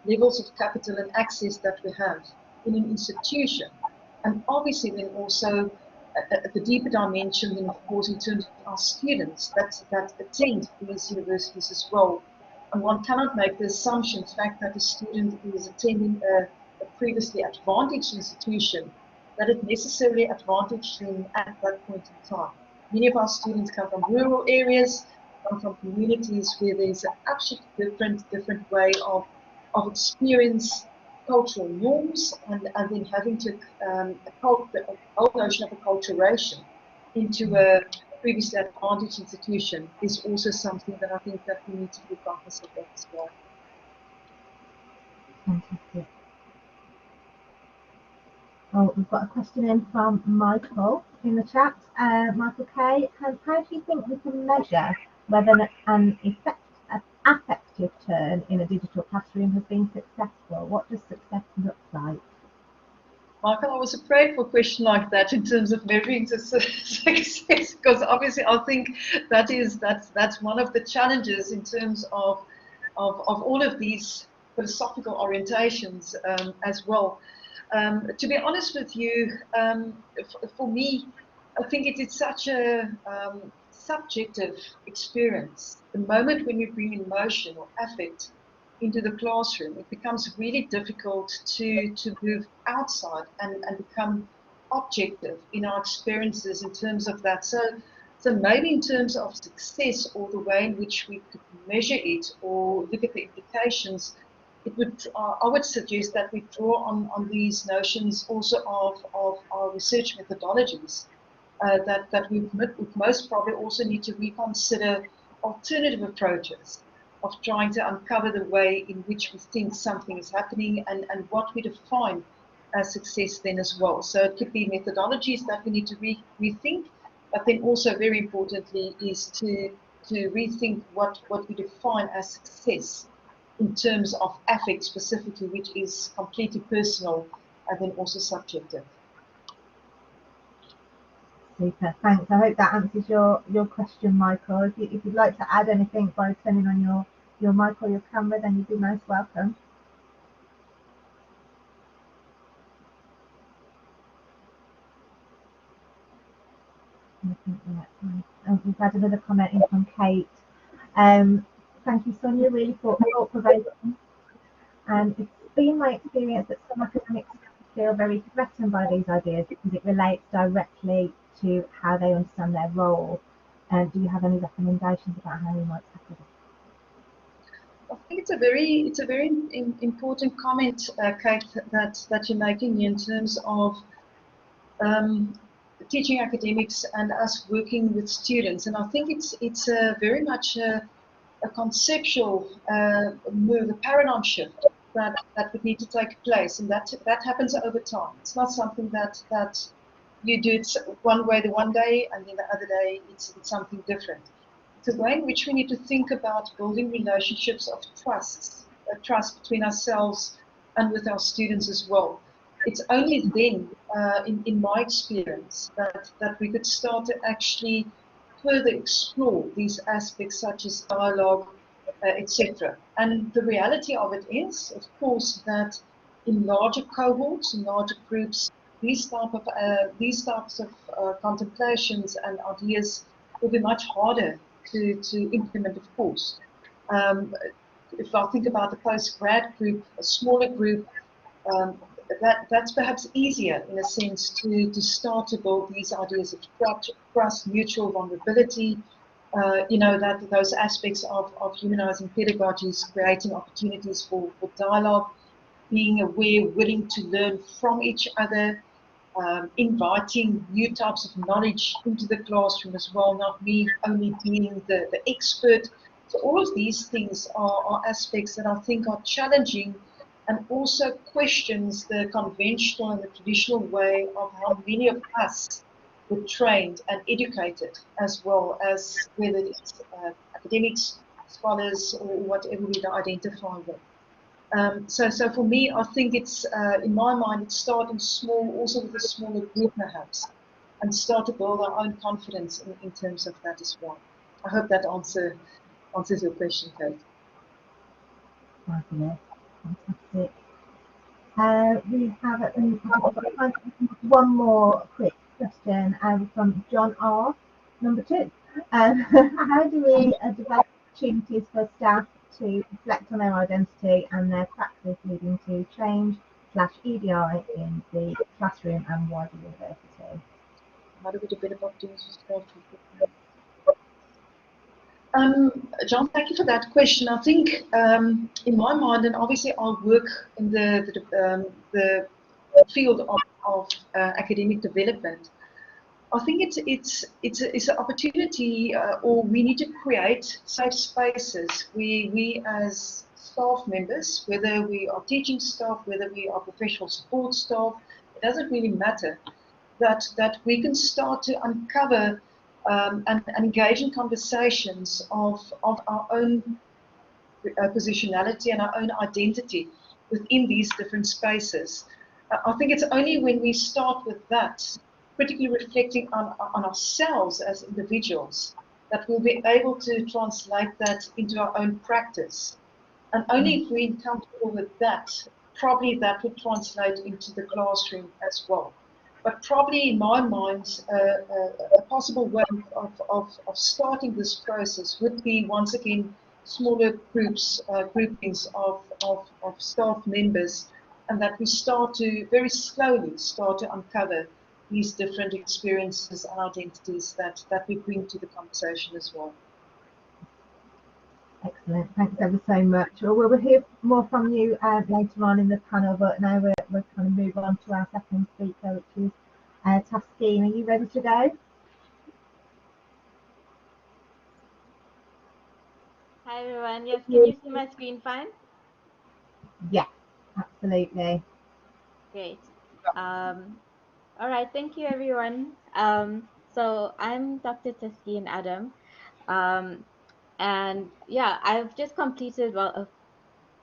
levels of capital and access that we have in an institution. And obviously then also at, the deeper dimension then of course in terms of our students that, that attend these universities as well. And one cannot make the assumption, the fact that a student is attending a, a previously advantaged institution, that it necessarily advantaged them at that point in time. Many of our students come from rural areas, come from communities where there's an absolutely different, different way of of experience cultural norms and, and then having to um, a whole notion of acculturation into a previously advantaged institution is also something that I think that we need to be cognizant of as well. Fantastic. Oh, we've got a question in from Michael in the chat. Uh, Michael K, how, how do you think we can measure whether an effect, affect turn in a digital classroom has been successful? What does success look like? Michael, I was afraid for a question like that in terms of measuring success, because obviously I think that is that's that's one of the challenges in terms of of, of all of these philosophical orientations um, as well. Um, to be honest with you, um, for me, I think it is such a um, subjective experience. The moment when you bring emotion or affect into the classroom, it becomes really difficult to, to move outside and, and become objective in our experiences in terms of that. So, so maybe in terms of success or the way in which we could measure it or look at the implications, it would uh, I would suggest that we draw on, on these notions also of, of our research methodologies uh, that, that we most probably also need to reconsider alternative approaches of trying to uncover the way in which we think something is happening and, and what we define as success then as well. So it could be methodologies that we need to re rethink, but then also very importantly is to, to rethink what, what we define as success in terms of affect specifically, which is completely personal and then also subjective. Super, thanks. I hope that answers your, your question, Michael. If, you, if you'd like to add anything by turning on your, your mic or your camera, then you'd be most welcome. Oh, we've had another comment in from Kate. Um, thank you, Sonia, really thought provoking. And it's been my experience that some academics feel very threatened by these ideas because it relates directly to how they understand their role. And do you have any recommendations about how you might tackle this? I think it's a very it's a very in, important comment, uh, Kate, that that you're making in terms of um, teaching academics and us working with students. And I think it's it's a very much a, a conceptual uh, move, a paradigm shift that, that would need to take place, and that that happens over time. It's not something that that you do it one way the one day, and then the other day it's, it's something different. It's a way in which we need to think about building relationships of trust, trust between ourselves and with our students as well. It's only then, uh, in, in my experience, that, that we could start to actually further explore these aspects such as dialogue, etc. And the reality of it is, of course, that in larger cohorts, in larger groups, these type of uh, these types of uh, contemplations and ideas will be much harder to, to implement, of course. Um, if I think about the post-grad group, a smaller group, um, that, that's perhaps easier in a sense to, to start to build these ideas of trust, mutual vulnerability, uh, you know, that those aspects of, of humanizing pedagogies, creating opportunities for, for dialogue, being aware, willing to learn from each other, um, inviting new types of knowledge into the classroom as well, not me only being the, the expert. So all of these things are, are aspects that I think are challenging and also questions the conventional and the traditional way of how many of us were trained and educated as well as whether it's uh, academics, scholars, or whatever we identify with. Um, so, so for me, I think it's, uh, in my mind, it's starting small, also with a smaller group perhaps, and start to build our own confidence in, in terms of that as well. I hope that answer answers your question, Kate. Fabulous. Fantastic. Uh, we have uh, one more quick question um, from John R. Number two. Um, how do we uh, develop opportunities for staff to reflect on their identity and their practice leading to change slash EDI in the classroom and wider university? How do we develop opportunities for staff um, John, thank you for that question. I think um, in my mind, and obviously I work in the, the, um, the field of, of uh, academic development, I think it's it's it's it's an opportunity, uh, or we need to create safe spaces. We we as staff members, whether we are teaching staff, whether we are professional support staff, it doesn't really matter. That that we can start to uncover um, and, and, engage in conversations of, of our own uh, positionality and our own identity within these different spaces. Uh, I think it's only when we start with that, critically reflecting on, on ourselves as individuals, that we'll be able to translate that into our own practice. And only if we're comfortable with that, probably that would translate into the classroom as well. But probably in my mind, uh, uh, a possible way of, of, of starting this process would be once again smaller groups, uh, groupings of, of, of staff members, and that we start to very slowly start to uncover these different experiences and identities that, that we bring to the conversation as well. Excellent. Thanks ever so much. Well, we'll hear more from you uh, later on in the panel, but now we're, we're kind of move on to our second speaker, which is uh, Taskeen. Are you ready to go? Hi everyone. Yes, can you see my screen fine? Yeah, absolutely. Great. Um, all right, thank you everyone. Um, so I'm Dr. Taskeen Adam. Um, and yeah, I've just completed, well, a,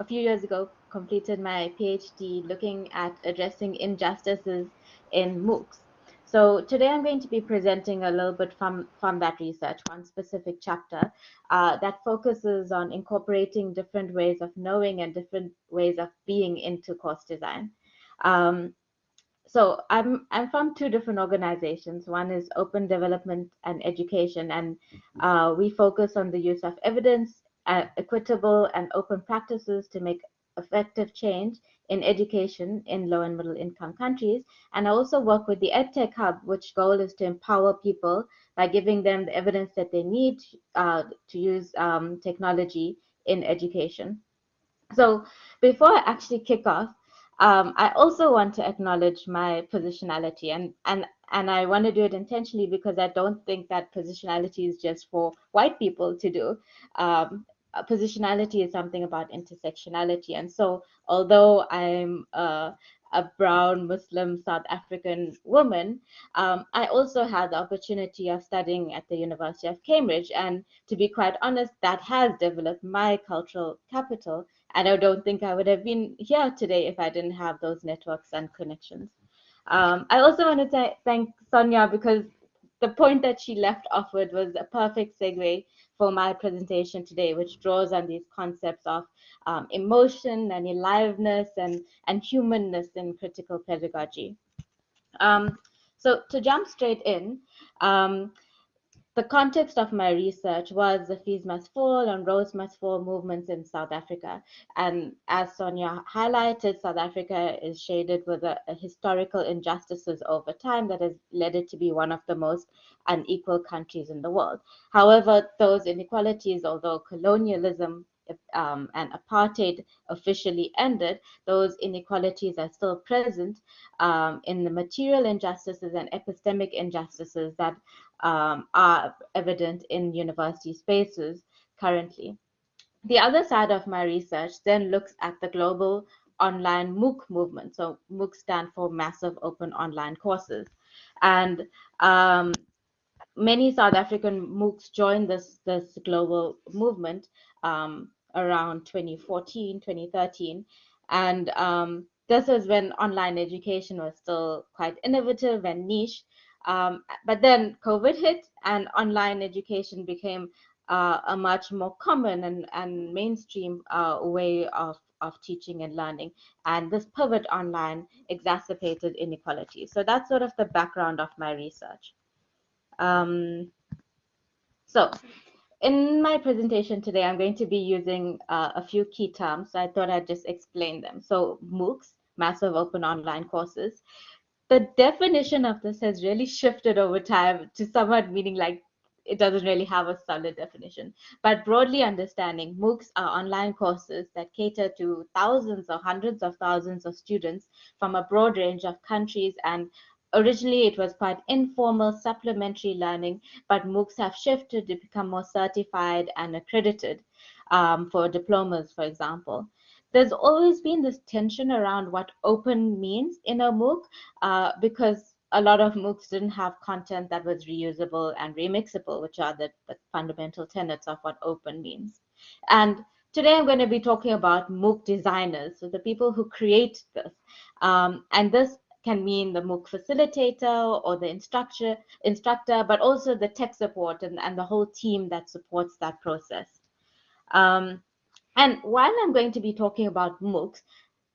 a, few years ago, completed my PhD looking at addressing injustices in MOOCs. So today I'm going to be presenting a little bit from, from that research, one specific chapter uh, that focuses on incorporating different ways of knowing and different ways of being into course design. Um, so I'm I'm from two different organizations. One is Open Development and Education, and uh, we focus on the use of evidence, uh, equitable and open practices to make effective change in education in low and middle income countries. And I also work with the EdTech Hub, which goal is to empower people by giving them the evidence that they need uh, to use um, technology in education. So before I actually kick off, um, I also want to acknowledge my positionality and, and, and I want to do it intentionally because I don't think that positionality is just for white people to do. Um, positionality is something about intersectionality. And so although I'm a brown Muslim South African woman, um, I also had the opportunity of studying at the University of Cambridge. And to be quite honest, that has developed my cultural capital. And I don't think I would have been here today if I didn't have those networks and connections. Um, I also want to thank Sonia because the point that she left off with was a perfect segue for my presentation today, which draws on these concepts of um, emotion and aliveness and, and humanness in critical pedagogy. Um, so to jump straight in, um, the context of my research was the Fees Must Fall and Rhodes Must Fall movements in South Africa. And as Sonia highlighted, South Africa is shaded with a, a historical injustices over time that has led it to be one of the most unequal countries in the world. However, those inequalities, although colonialism um, and apartheid officially ended, those inequalities are still present um, in the material injustices and epistemic injustices that um, are evident in university spaces currently. The other side of my research then looks at the global online MOOC movement. So MOOC stand for Massive Open Online Courses. And um, many South African MOOCs joined this, this global movement um, around 2014, 2013. And um, this was when online education was still quite innovative and niche. Um, but then COVID hit and online education became uh, a much more common and, and mainstream uh, way of, of teaching and learning. And this pivot online exacerbated inequality. So that's sort of the background of my research. Um, so in my presentation today, I'm going to be using uh, a few key terms. So I thought I'd just explain them. So MOOCs, Massive Open Online Courses, the definition of this has really shifted over time to somewhat meaning like it doesn't really have a solid definition. But broadly understanding, MOOCs are online courses that cater to thousands or hundreds of thousands of students from a broad range of countries. And originally it was quite informal supplementary learning, but MOOCs have shifted to become more certified and accredited um, for diplomas, for example there's always been this tension around what open means in a MOOC uh, because a lot of MOOCs didn't have content that was reusable and remixable, which are the, the fundamental tenets of what open means. And today I'm going to be talking about MOOC designers, so the people who create this. Um, and this can mean the MOOC facilitator or the instructor, instructor but also the tech support and, and the whole team that supports that process. Um, and while I'm going to be talking about MOOCs,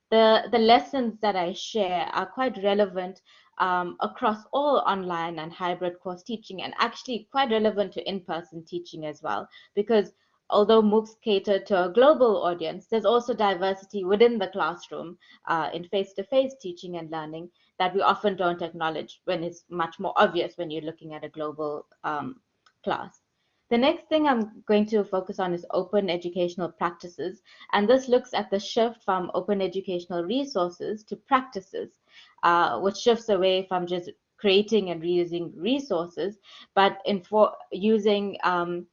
the, the lessons that I share are quite relevant um, across all online and hybrid course teaching and actually quite relevant to in-person teaching as well because although MOOCs cater to a global audience, there's also diversity within the classroom uh, in face-to-face -face teaching and learning that we often don't acknowledge when it's much more obvious when you're looking at a global um, class. The next thing I'm going to focus on is open educational practices. And this looks at the shift from open educational resources to practices, uh, which shifts away from just creating and reusing resources, but in for using um,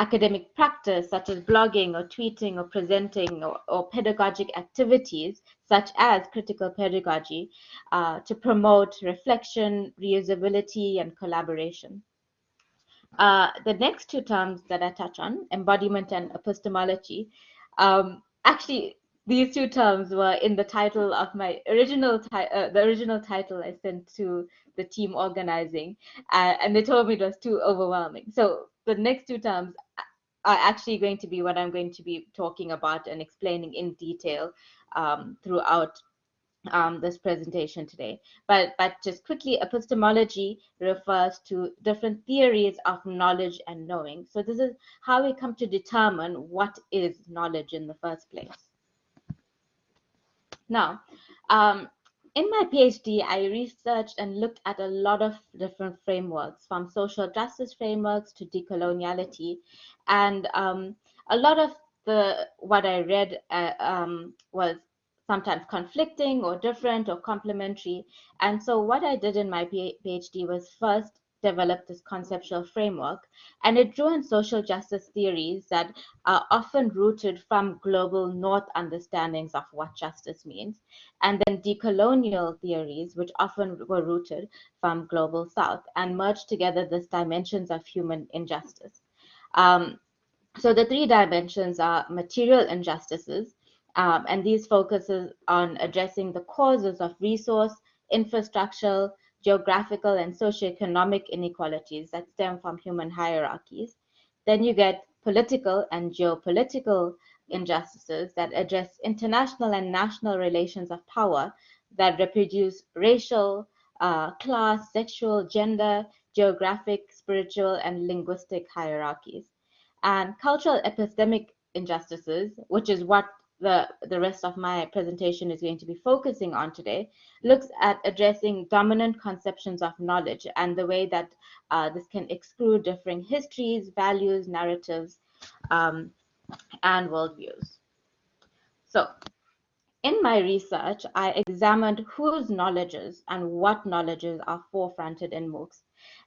academic practice such as blogging or tweeting or presenting or, or pedagogic activities such as critical pedagogy uh, to promote reflection, reusability, and collaboration. Uh, the next two terms that I touch on, embodiment and epistemology, um, actually these two terms were in the title of my original uh, the original title I sent to the team organizing, uh, and they told me it was too overwhelming. So the next two terms are actually going to be what I'm going to be talking about and explaining in detail um, throughout um, this presentation today. But, but just quickly, epistemology refers to different theories of knowledge and knowing. So this is how we come to determine what is knowledge in the first place. Now, um, in my PhD, I researched and looked at a lot of different frameworks, from social justice frameworks to decoloniality. And um, a lot of the what I read uh, um, was sometimes conflicting or different or complementary. And so what I did in my PhD was first develop this conceptual framework and it drew on social justice theories that are often rooted from global north understandings of what justice means and then decolonial theories which often were rooted from global south and merged together these dimensions of human injustice um, so the three dimensions are material injustices um, and these focuses on addressing the causes of resource, infrastructural, geographical, and socioeconomic inequalities that stem from human hierarchies. Then you get political and geopolitical injustices that address international and national relations of power that reproduce racial, uh, class, sexual, gender, geographic, spiritual, and linguistic hierarchies. And cultural epistemic injustices, which is what the, the rest of my presentation is going to be focusing on today, looks at addressing dominant conceptions of knowledge and the way that uh, this can exclude differing histories, values, narratives, um, and worldviews. So in my research, I examined whose knowledges and what knowledges are forefronted in MOOCs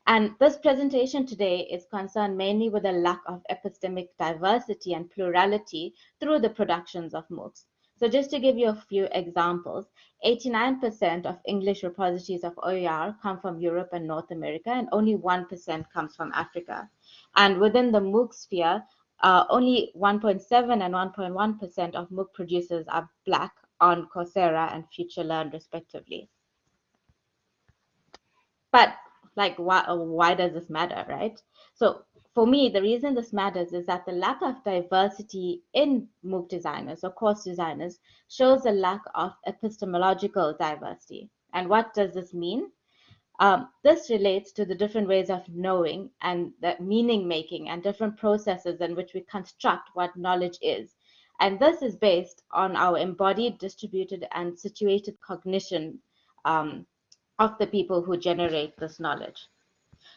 and this presentation today is concerned mainly with the lack of epistemic diversity and plurality through the productions of MOOCs. So just to give you a few examples, 89% of English repositories of OER come from Europe and North America, and only 1% comes from Africa. And within the MOOC sphere, uh, only 1.7 and 1.1% of MOOC producers are Black on Coursera and FutureLearn, respectively. But like why uh, why does this matter right? So for me the reason this matters is that the lack of diversity in mooc designers or course designers shows a lack of epistemological diversity. And what does this mean? Um, this relates to the different ways of knowing and the meaning making and different processes in which we construct what knowledge is. And this is based on our embodied distributed and situated cognition um, of the people who generate this knowledge.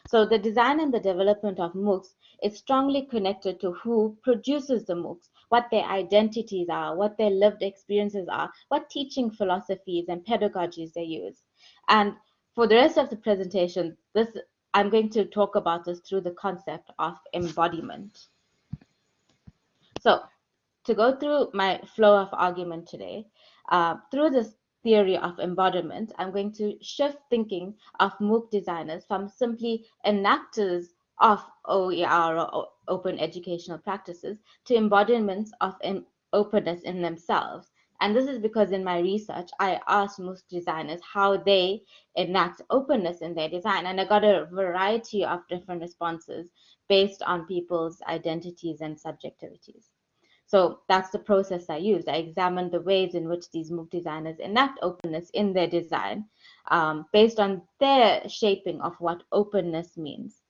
So the design and the development of MOOCs is strongly connected to who produces the MOOCs, what their identities are, what their lived experiences are, what teaching philosophies and pedagogies they use. And for the rest of the presentation, this I'm going to talk about this through the concept of embodiment. So to go through my flow of argument today, uh, through this theory of embodiment, I'm going to shift thinking of MOOC designers from simply enactors of OER or open educational practices to embodiments of openness in themselves. And this is because in my research, I asked MOOC designers how they enact openness in their design. And I got a variety of different responses based on people's identities and subjectivities. So that's the process I used. I examined the ways in which these MOOC designers enact openness in their design um, based on their shaping of what openness means.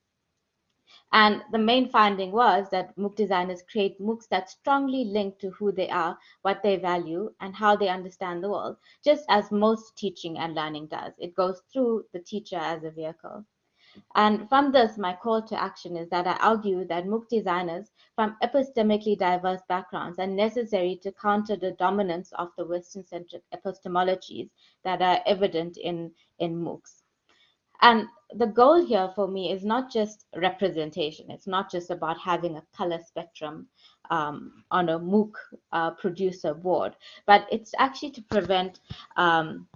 And the main finding was that MOOC designers create MOOCs that strongly link to who they are, what they value, and how they understand the world, just as most teaching and learning does. It goes through the teacher as a vehicle. And from this, my call to action is that I argue that MOOC designers from epistemically diverse backgrounds are necessary to counter the dominance of the Western-centric epistemologies that are evident in, in MOOCs. And the goal here for me is not just representation. It's not just about having a color spectrum um, on a MOOC uh, producer board, but it's actually to prevent um,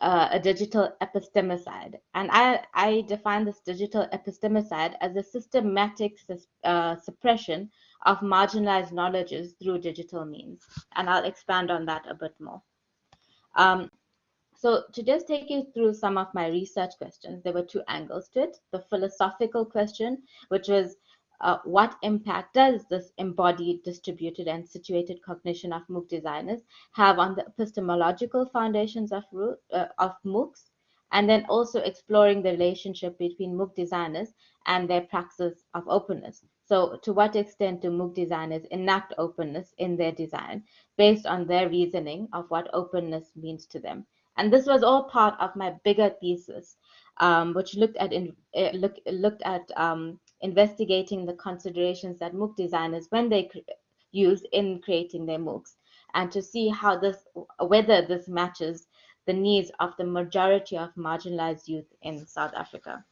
uh, a digital epistemicide. And I, I define this digital epistemicide as a systematic uh, suppression of marginalized knowledges through digital means. And I'll expand on that a bit more. Um, so to just take you through some of my research questions, there were two angles to it. The philosophical question, which was uh, what impact does this embodied, distributed, and situated cognition of MOOC designers have on the epistemological foundations of, uh, of MOOCs, and then also exploring the relationship between MOOC designers and their praxis of openness. So to what extent do MOOC designers enact openness in their design based on their reasoning of what openness means to them? And this was all part of my bigger thesis, um, which looked at in, uh, look, looked at um, investigating the considerations that MOOC designers, when they use in creating their MOOCs and to see how this, whether this matches the needs of the majority of marginalized youth in South Africa.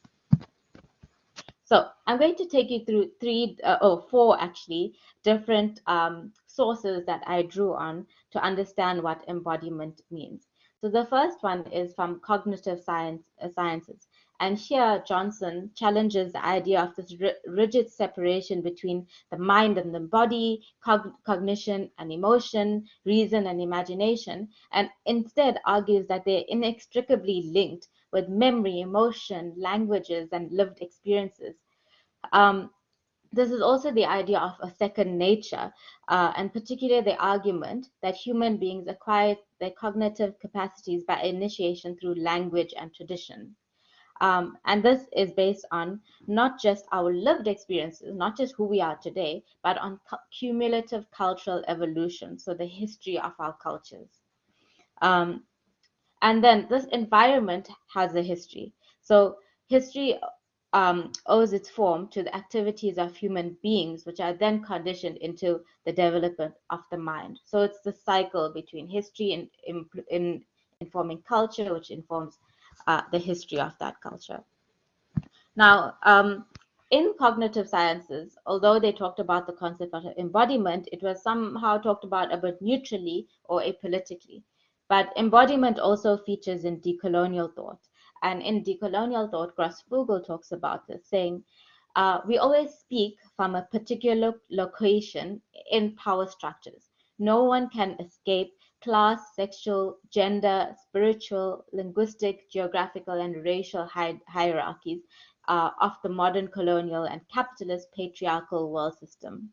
So I'm going to take you through three, uh, oh, four actually, different um, sources that I drew on to understand what embodiment means. So the first one is from cognitive science, uh, sciences. And here Johnson challenges the idea of this rigid separation between the mind and the body, cog cognition and emotion, reason and imagination, and instead argues that they're inextricably linked with memory, emotion, languages, and lived experiences. Um, this is also the idea of a second nature, uh, and particularly the argument that human beings acquire their cognitive capacities by initiation through language and tradition. Um, and this is based on not just our lived experiences, not just who we are today, but on cumulative cultural evolution, so the history of our cultures. Um, and then this environment has a history. So history um, owes its form to the activities of human beings, which are then conditioned into the development of the mind. So it's the cycle between history and in, in informing culture, which informs uh, the history of that culture. Now, um, in cognitive sciences, although they talked about the concept of embodiment, it was somehow talked about a bit neutrally or apolitically. But embodiment also features in decolonial thought. And in decolonial thought, Grosfoguel talks about this, saying, uh, we always speak from a particular location in power structures. No one can escape class, sexual, gender, spiritual, linguistic, geographical, and racial hi hierarchies uh, of the modern colonial and capitalist patriarchal world system.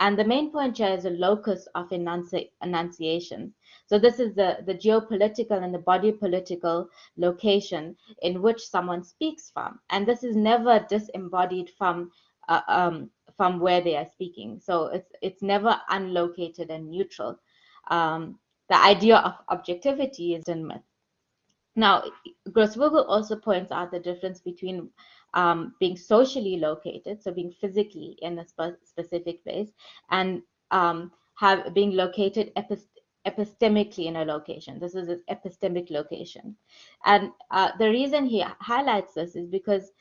And the main point here is a locus of enunci enunciation. So this is the, the geopolitical and the body political location in which someone speaks from. And this is never disembodied from uh, um, from where they are speaking. So it's it's never unlocated and neutral. Um, the idea of objectivity is in myth. Now, Grosfoguel also points out the difference between um, being socially located, so being physically in a spe specific place, and um, have being located epist epistemically in a location. This is an epistemic location. And uh, the reason he highlights this is because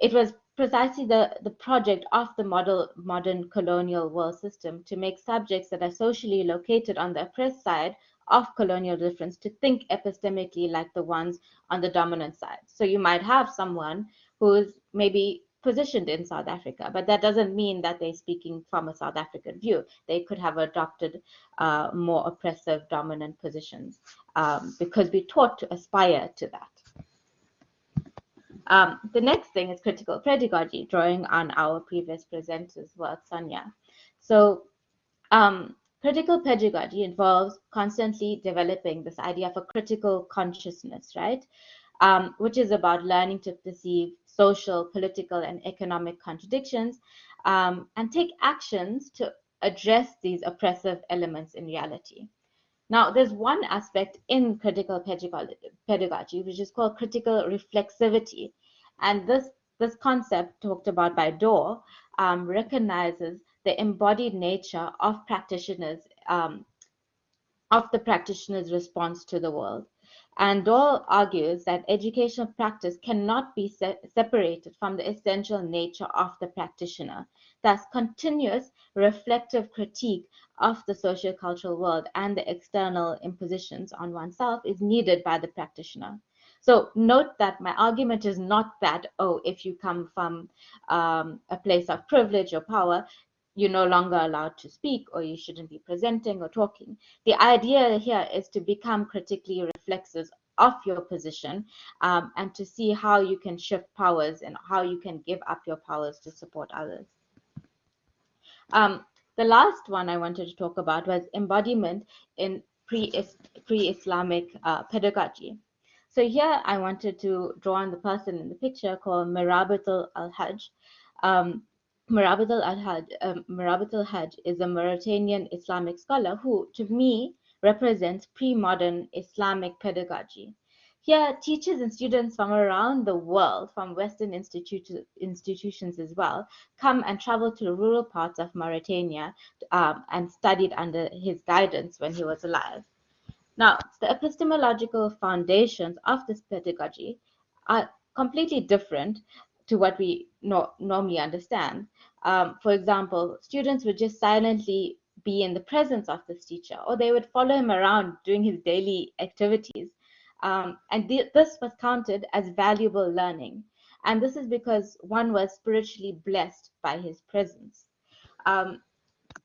it was precisely the, the project of the model, modern colonial world system to make subjects that are socially located on the oppressed side of colonial difference to think epistemically like the ones on the dominant side. So you might have someone who's maybe positioned in South Africa, but that doesn't mean that they're speaking from a South African view. They could have adopted uh, more oppressive dominant positions um, because we're taught to aspire to that. Um, the next thing is critical pedagogy, drawing on our previous presenter's work, Sonia. So um, critical pedagogy involves constantly developing this idea of a critical consciousness, right? Um, which is about learning to perceive social, political, and economic contradictions um, and take actions to address these oppressive elements in reality. Now, there's one aspect in critical pedagogy, which is called critical reflexivity. And this, this concept talked about by Dorr um, recognizes the embodied nature of practitioners, um, of the practitioner's response to the world. And Dorr argues that educational practice cannot be se separated from the essential nature of the practitioner. Thus, continuous reflective critique of the socio-cultural world and the external impositions on oneself is needed by the practitioner. So note that my argument is not that, oh, if you come from um, a place of privilege or power, you're no longer allowed to speak or you shouldn't be presenting or talking. The idea here is to become critically reflexive of your position um, and to see how you can shift powers and how you can give up your powers to support others. Um, the last one I wanted to talk about was embodiment in pre-Islamic uh, pedagogy. So here I wanted to draw on the person in the picture called Mirabatul al-Hajj. Um, Murabit al-Hajj um, hajj is a Mauritanian Islamic scholar who, to me, represents pre-modern Islamic pedagogy. here, teachers and students from around the world, from Western institu institutions as well, come and travel to rural parts of Mauritania um, and studied under his guidance when he was alive. Now, the epistemological foundations of this pedagogy are completely different to what we no normally understand. Um, for example, students would just silently be in the presence of this teacher, or they would follow him around doing his daily activities. Um, and th this was counted as valuable learning. And this is because one was spiritually blessed by his presence. Um,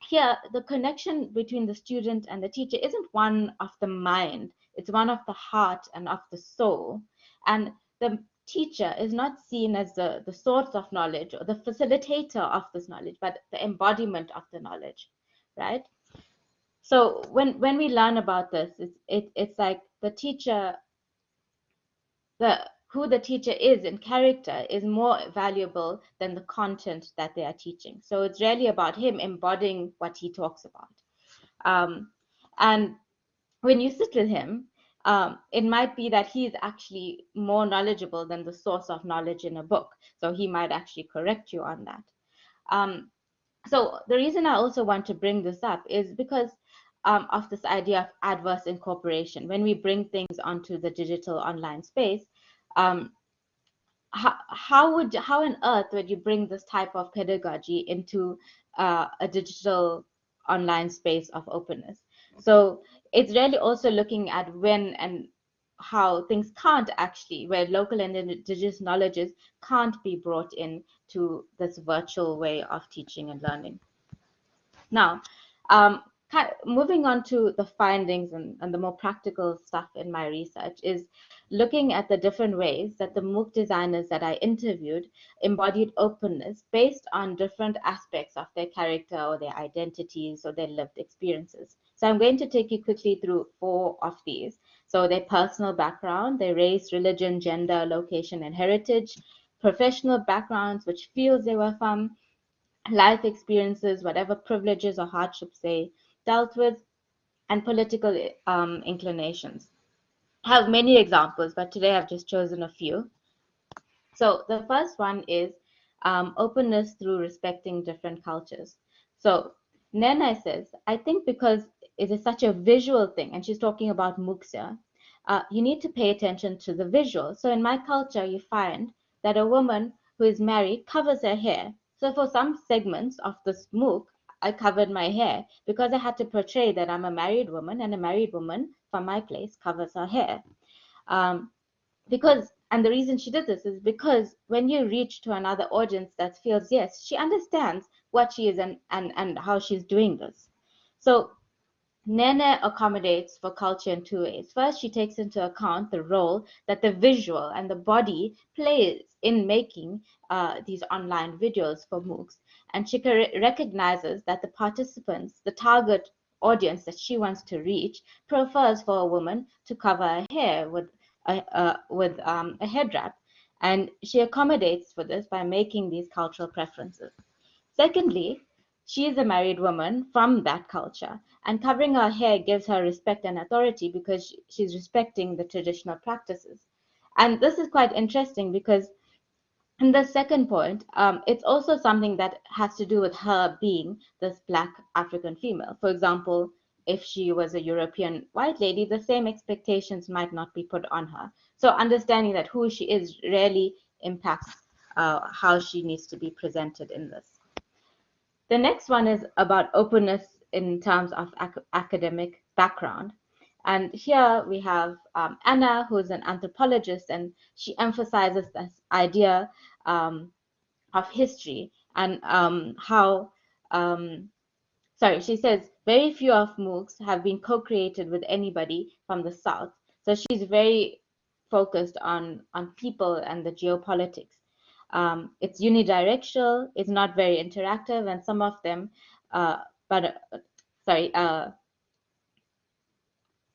here, the connection between the student and the teacher isn't one of the mind, it's one of the heart and of the soul. And the teacher is not seen as the, the source of knowledge or the facilitator of this knowledge, but the embodiment of the knowledge, right? So when when we learn about this, it's it, it's like the teacher, the who the teacher is in character is more valuable than the content that they are teaching. So it's really about him embodying what he talks about. Um, and when you sit with him, um, it might be that he is actually more knowledgeable than the source of knowledge in a book. So he might actually correct you on that. Um, so the reason I also want to bring this up is because um, of this idea of adverse incorporation. When we bring things onto the digital online space, um, how, how would how on earth would you bring this type of pedagogy into uh, a digital online space of openness? So it's really also looking at when and how things can't actually, where local and indigenous knowledges can't be brought in to this virtual way of teaching and learning. Now, um, moving on to the findings and, and the more practical stuff in my research is looking at the different ways that the MOOC designers that I interviewed embodied openness based on different aspects of their character or their identities or their lived experiences. So I'm going to take you quickly through four of these. So their personal background, their race, religion, gender, location, and heritage, professional backgrounds, which fields they were from, life experiences, whatever privileges or hardships they dealt with, and political um, inclinations. I have many examples, but today I've just chosen a few. So the first one is um, openness through respecting different cultures. So Nene says, I think because it is such a visual thing, and she's talking about MOOCs uh, you need to pay attention to the visual. So in my culture, you find that a woman who is married covers her hair. So for some segments of this MOOC, I covered my hair because I had to portray that I'm a married woman and a married woman from my place covers her hair. Um, because, and the reason she did this is because when you reach to another audience that feels, yes, she understands what she is and, and, and how she's doing this. So Nene accommodates for culture in two ways. First, she takes into account the role that the visual and the body plays in making uh, these online videos for MOOCs. And she recognizes that the participants, the target audience that she wants to reach, prefers for a woman to cover her hair with a, uh, with um, a head wrap. And she accommodates for this by making these cultural preferences. Secondly, she is a married woman from that culture, and covering her hair gives her respect and authority because she's respecting the traditional practices. And this is quite interesting because in the second point, um, it's also something that has to do with her being this Black African female. For example, if she was a European white lady, the same expectations might not be put on her. So understanding that who she is really impacts uh, how she needs to be presented in this. The next one is about openness in terms of ac academic background. And here we have um, Anna, who's an anthropologist, and she emphasizes this idea um, of history and um, how, um, sorry, she says, very few of MOOCs have been co-created with anybody from the South. So she's very focused on, on people and the geopolitics. Um, it's unidirectional, it's not very interactive, and some of them, uh, but uh, sorry, uh,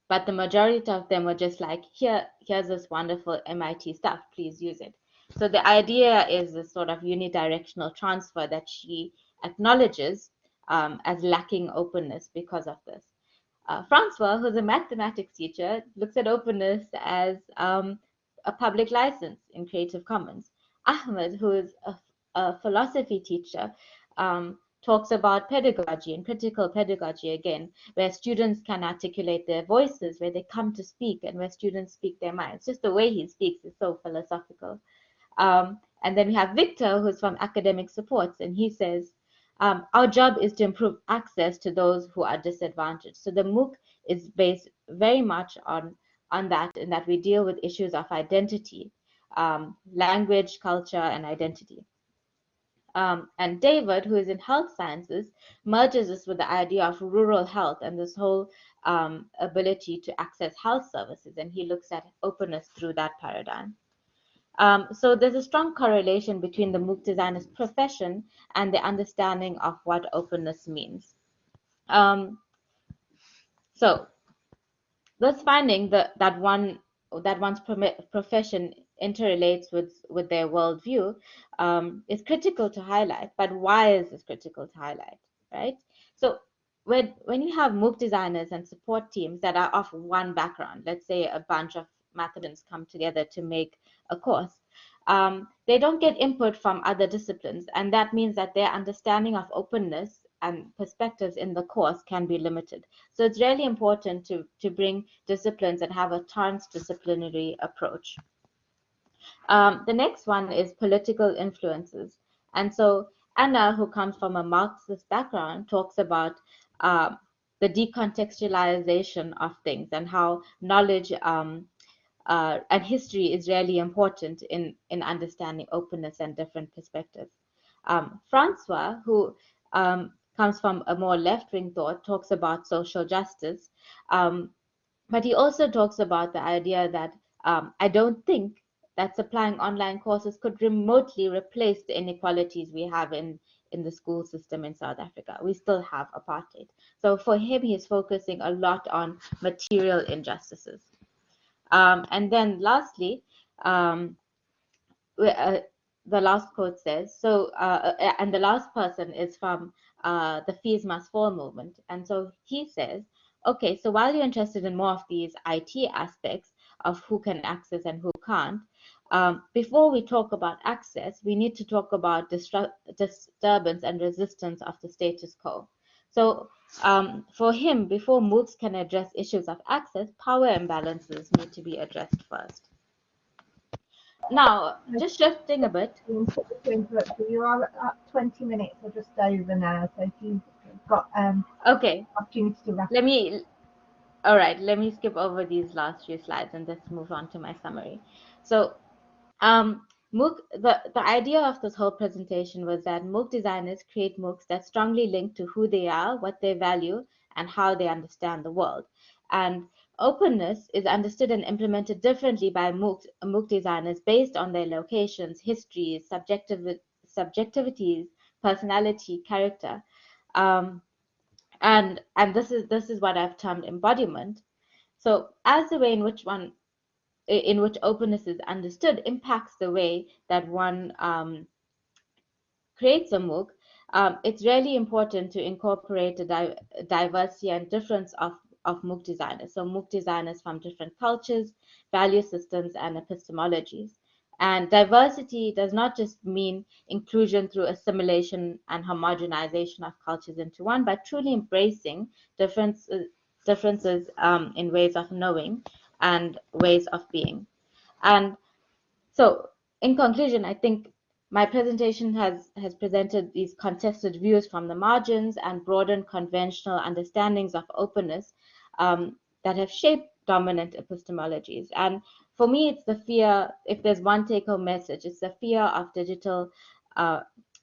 but the majority of them were just like, here, here's this wonderful MIT stuff, please use it. So the idea is this sort of unidirectional transfer that she acknowledges um, as lacking openness because of this. Uh, Francois, who's a mathematics teacher, looks at openness as um, a public license in Creative Commons. Ahmed, who is a, a philosophy teacher, um, talks about pedagogy and critical pedagogy again, where students can articulate their voices, where they come to speak, and where students speak their minds. Just the way he speaks is so philosophical. Um, and then we have Victor, who's from academic supports, and he says, um, our job is to improve access to those who are disadvantaged. So the MOOC is based very much on, on that, in that we deal with issues of identity, um, language, culture, and identity. Um, and David, who is in health sciences, merges this with the idea of rural health and this whole um, ability to access health services. And he looks at openness through that paradigm. Um, so there's a strong correlation between the MOOC designer's profession and the understanding of what openness means. Um, so this finding that, that one that one's profession interrelates with, with their worldview um, is critical to highlight. But why is this critical to highlight, right? So when, when you have MOOC designers and support teams that are of one background, let's say a bunch of mathematicians come together to make a course, um, they don't get input from other disciplines. And that means that their understanding of openness and perspectives in the course can be limited. So it's really important to, to bring disciplines and have a transdisciplinary approach. Um, the next one is political influences. And so Anna, who comes from a Marxist background, talks about uh, the decontextualization of things and how knowledge um, uh, and history is really important in, in understanding openness and different perspectives. Um, Francois, who um, comes from a more left-wing thought, talks about social justice, um, but he also talks about the idea that um, I don't think that supplying online courses could remotely replace the inequalities we have in, in the school system in South Africa. We still have apartheid. So for him, he's focusing a lot on material injustices. Um, and then lastly, um, uh, the last quote says, so, uh, uh, and the last person is from uh, the Fees Must Fall movement. And so he says, okay, so while you're interested in more of these IT aspects of who can access and who can't, um, before we talk about access, we need to talk about disturbance and resistance of the status quo. So um, for him, before MOOCs can address issues of access, power imbalances need to be addressed first. Now, just shifting a bit. You are at 20 minutes or just over now, so if you've got um, okay opportunity to wrap Let me, all right, let me skip over these last few slides and just move on to my summary. So um, MOOC, the, the idea of this whole presentation was that MOOC designers create MOOCs that strongly link to who they are, what they value, and how they understand the world. And openness is understood and implemented differently by MOOC, MOOC designers based on their locations, histories, subjective, subjectivities, personality, character. Um, and and this is this is what I've termed embodiment. So as the way in which one in which openness is understood impacts the way that one um, creates a MOOC, um, it's really important to incorporate the di diversity and difference of, of MOOC designers. So MOOC designers from different cultures, value systems, and epistemologies. And diversity does not just mean inclusion through assimilation and homogenization of cultures into one, but truly embracing differences, differences um, in ways of knowing and ways of being. And so in conclusion, I think my presentation has, has presented these contested views from the margins and broadened conventional understandings of openness um, that have shaped dominant epistemologies. And for me, it's the fear, if there's one take-home message, it's the fear of digital, uh,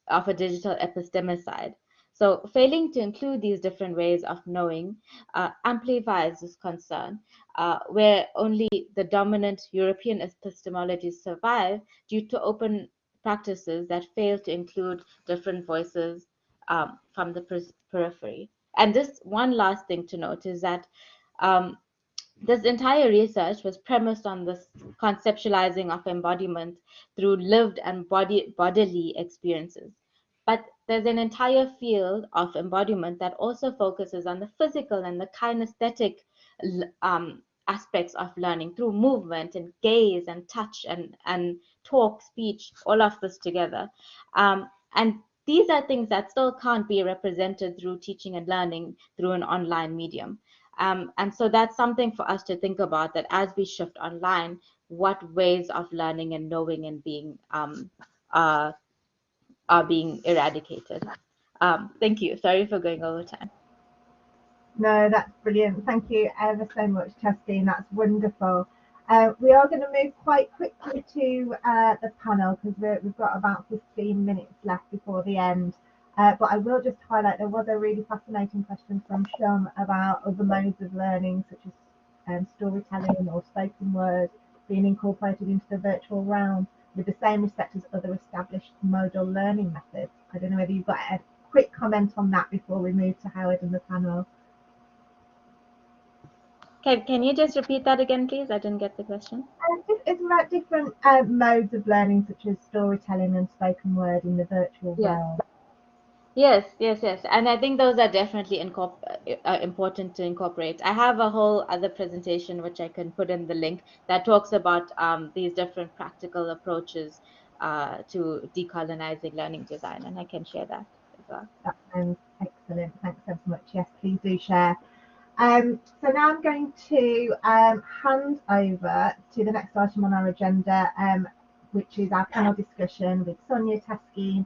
of a digital epistemicide. So failing to include these different ways of knowing uh, amplifies this concern, uh, where only the dominant European epistemologies survive due to open practices that fail to include different voices um, from the periphery. And this one last thing to note is that um, this entire research was premised on this conceptualizing of embodiment through lived and body, bodily experiences. But there's an entire field of embodiment that also focuses on the physical and the kinesthetic um, aspects of learning through movement and gaze and touch and, and talk, speech, all of this together. Um, and these are things that still can't be represented through teaching and learning through an online medium. Um, and so that's something for us to think about that as we shift online, what ways of learning and knowing and being um, uh, are being eradicated. Um, thank you. Sorry for going over time. No, that's brilliant. Thank you ever so much, Justine. That's wonderful. Uh, we are going to move quite quickly to uh, the panel because we've got about 15 minutes left before the end. Uh, but I will just highlight there was a really fascinating question from Shum about other modes of learning, such as um, storytelling or spoken word being incorporated into the virtual realm with the same respect as other established modal learning methods. I don't know whether you've got a quick comment on that before we move to Howard and the panel. Can, can you just repeat that again, please? I didn't get the question. Uh, it's about different uh, modes of learning, such as storytelling and spoken word in the virtual yeah. world. Yes, yes, yes. And I think those are definitely uh, important to incorporate. I have a whole other presentation, which I can put in the link, that talks about um, these different practical approaches uh, to decolonizing learning design, and I can share that as well. That sounds excellent. Thanks so much. Yes, please do share. Um, so now I'm going to um, hand over to the next item on our agenda, um, which is our panel discussion with Sonia Taskeen,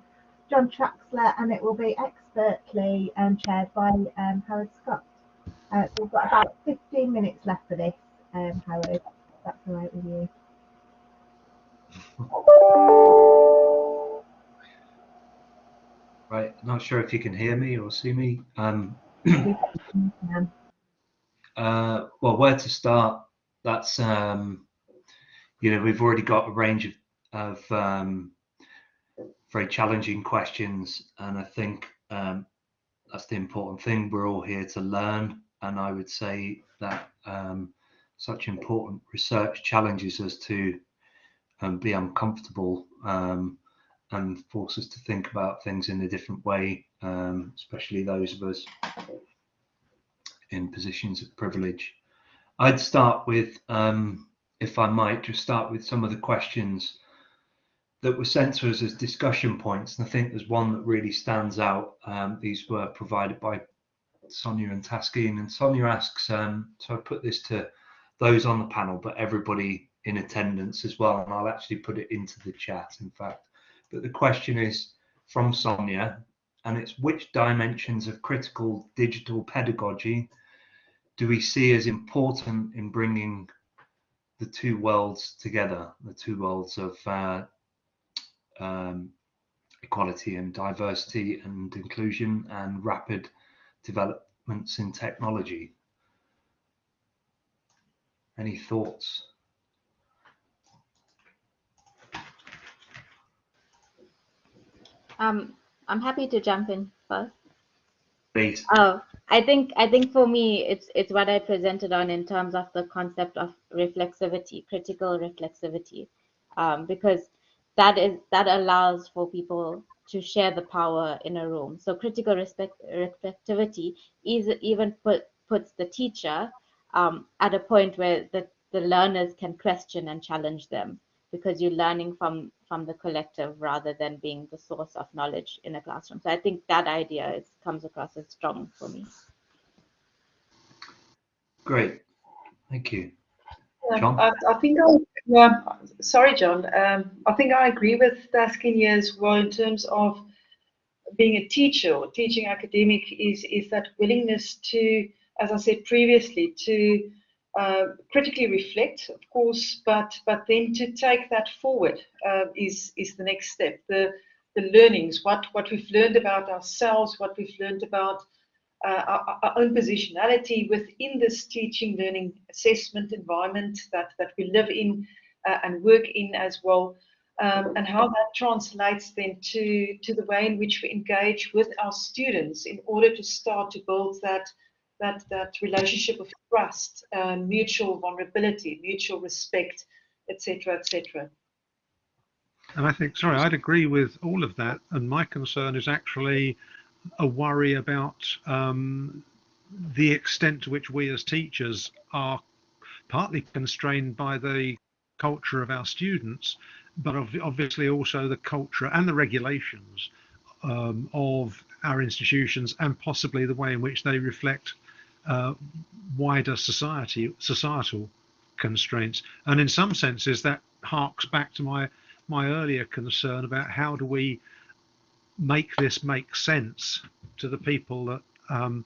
John Traxler, and it will be expertly um, chaired by um, Howard Scott. Uh, so we've got about 15 minutes left for this, um, Howard, that's all right with you. Right, not sure if you can hear me or see me. Um, uh, well, where to start? That's um, you know we've already got a range of, of um, very challenging questions, and I think um, that's the important thing. We're all here to learn, and I would say that um, such important research challenges us to um, be uncomfortable um, and force us to think about things in a different way, um, especially those of us in positions of privilege. I'd start with, um, if I might, just start with some of the questions that were sent to us as discussion points. And I think there's one that really stands out. Um, these were provided by Sonia and Taskeen. And Sonia asks, um, so I put this to those on the panel, but everybody in attendance as well. And I'll actually put it into the chat, in fact. But the question is from Sonia, and it's which dimensions of critical digital pedagogy do we see as important in bringing the two worlds together, the two worlds of uh, um, equality and diversity and inclusion and rapid developments in technology. Any thoughts? Um, I'm happy to jump in first. Please. Oh, I think I think for me it's it's what I presented on in terms of the concept of reflexivity, critical reflexivity, um, because that is that allows for people to share the power in a room. So critical respect, reflectivity is even put, puts the teacher um, at a point where the, the learners can question and challenge them because you're learning from from the collective rather than being the source of knowledge in a classroom. So I think that idea is, comes across as strong for me. Great, thank you. John? I, I, think I, yeah, sorry, John. Um, I think I agree with Taskeen as well in terms of being a teacher or teaching academic is is that willingness to, as I said previously, to uh, critically reflect, of course, but but then to take that forward uh, is is the next step. The the learnings, what what we've learned about ourselves, what we've learned about uh, our, our, own positionality within this teaching, learning, assessment environment that, that we live in uh, and work in as well, um, and how that translates then to, to the way in which we engage with our students in order to start to build that, that, that relationship of trust, uh, mutual vulnerability, mutual respect, etc., etc. And I think, sorry, I'd agree with all of that. And my concern is actually a worry about um, the extent to which we as teachers are partly constrained by the culture of our students, but obviously also the culture and the regulations um, of our institutions and possibly the way in which they reflect uh, wider society societal constraints. And in some senses, that harks back to my my earlier concern about how do we make this make sense to the people that um,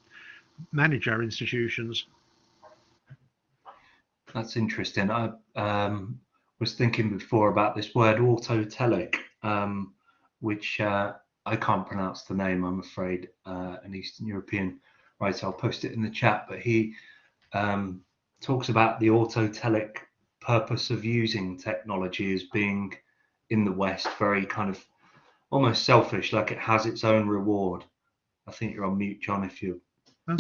manage our institutions. That's interesting. I um, was thinking before about this word autotelic, um, which uh, I can't pronounce the name, I'm afraid, uh, an Eastern European writer. I'll post it in the chat, but he um, talks about the autotelic purpose of using technology as being in the West very kind of almost selfish, like it has its own reward. I think you're on mute, John, if you. Oh.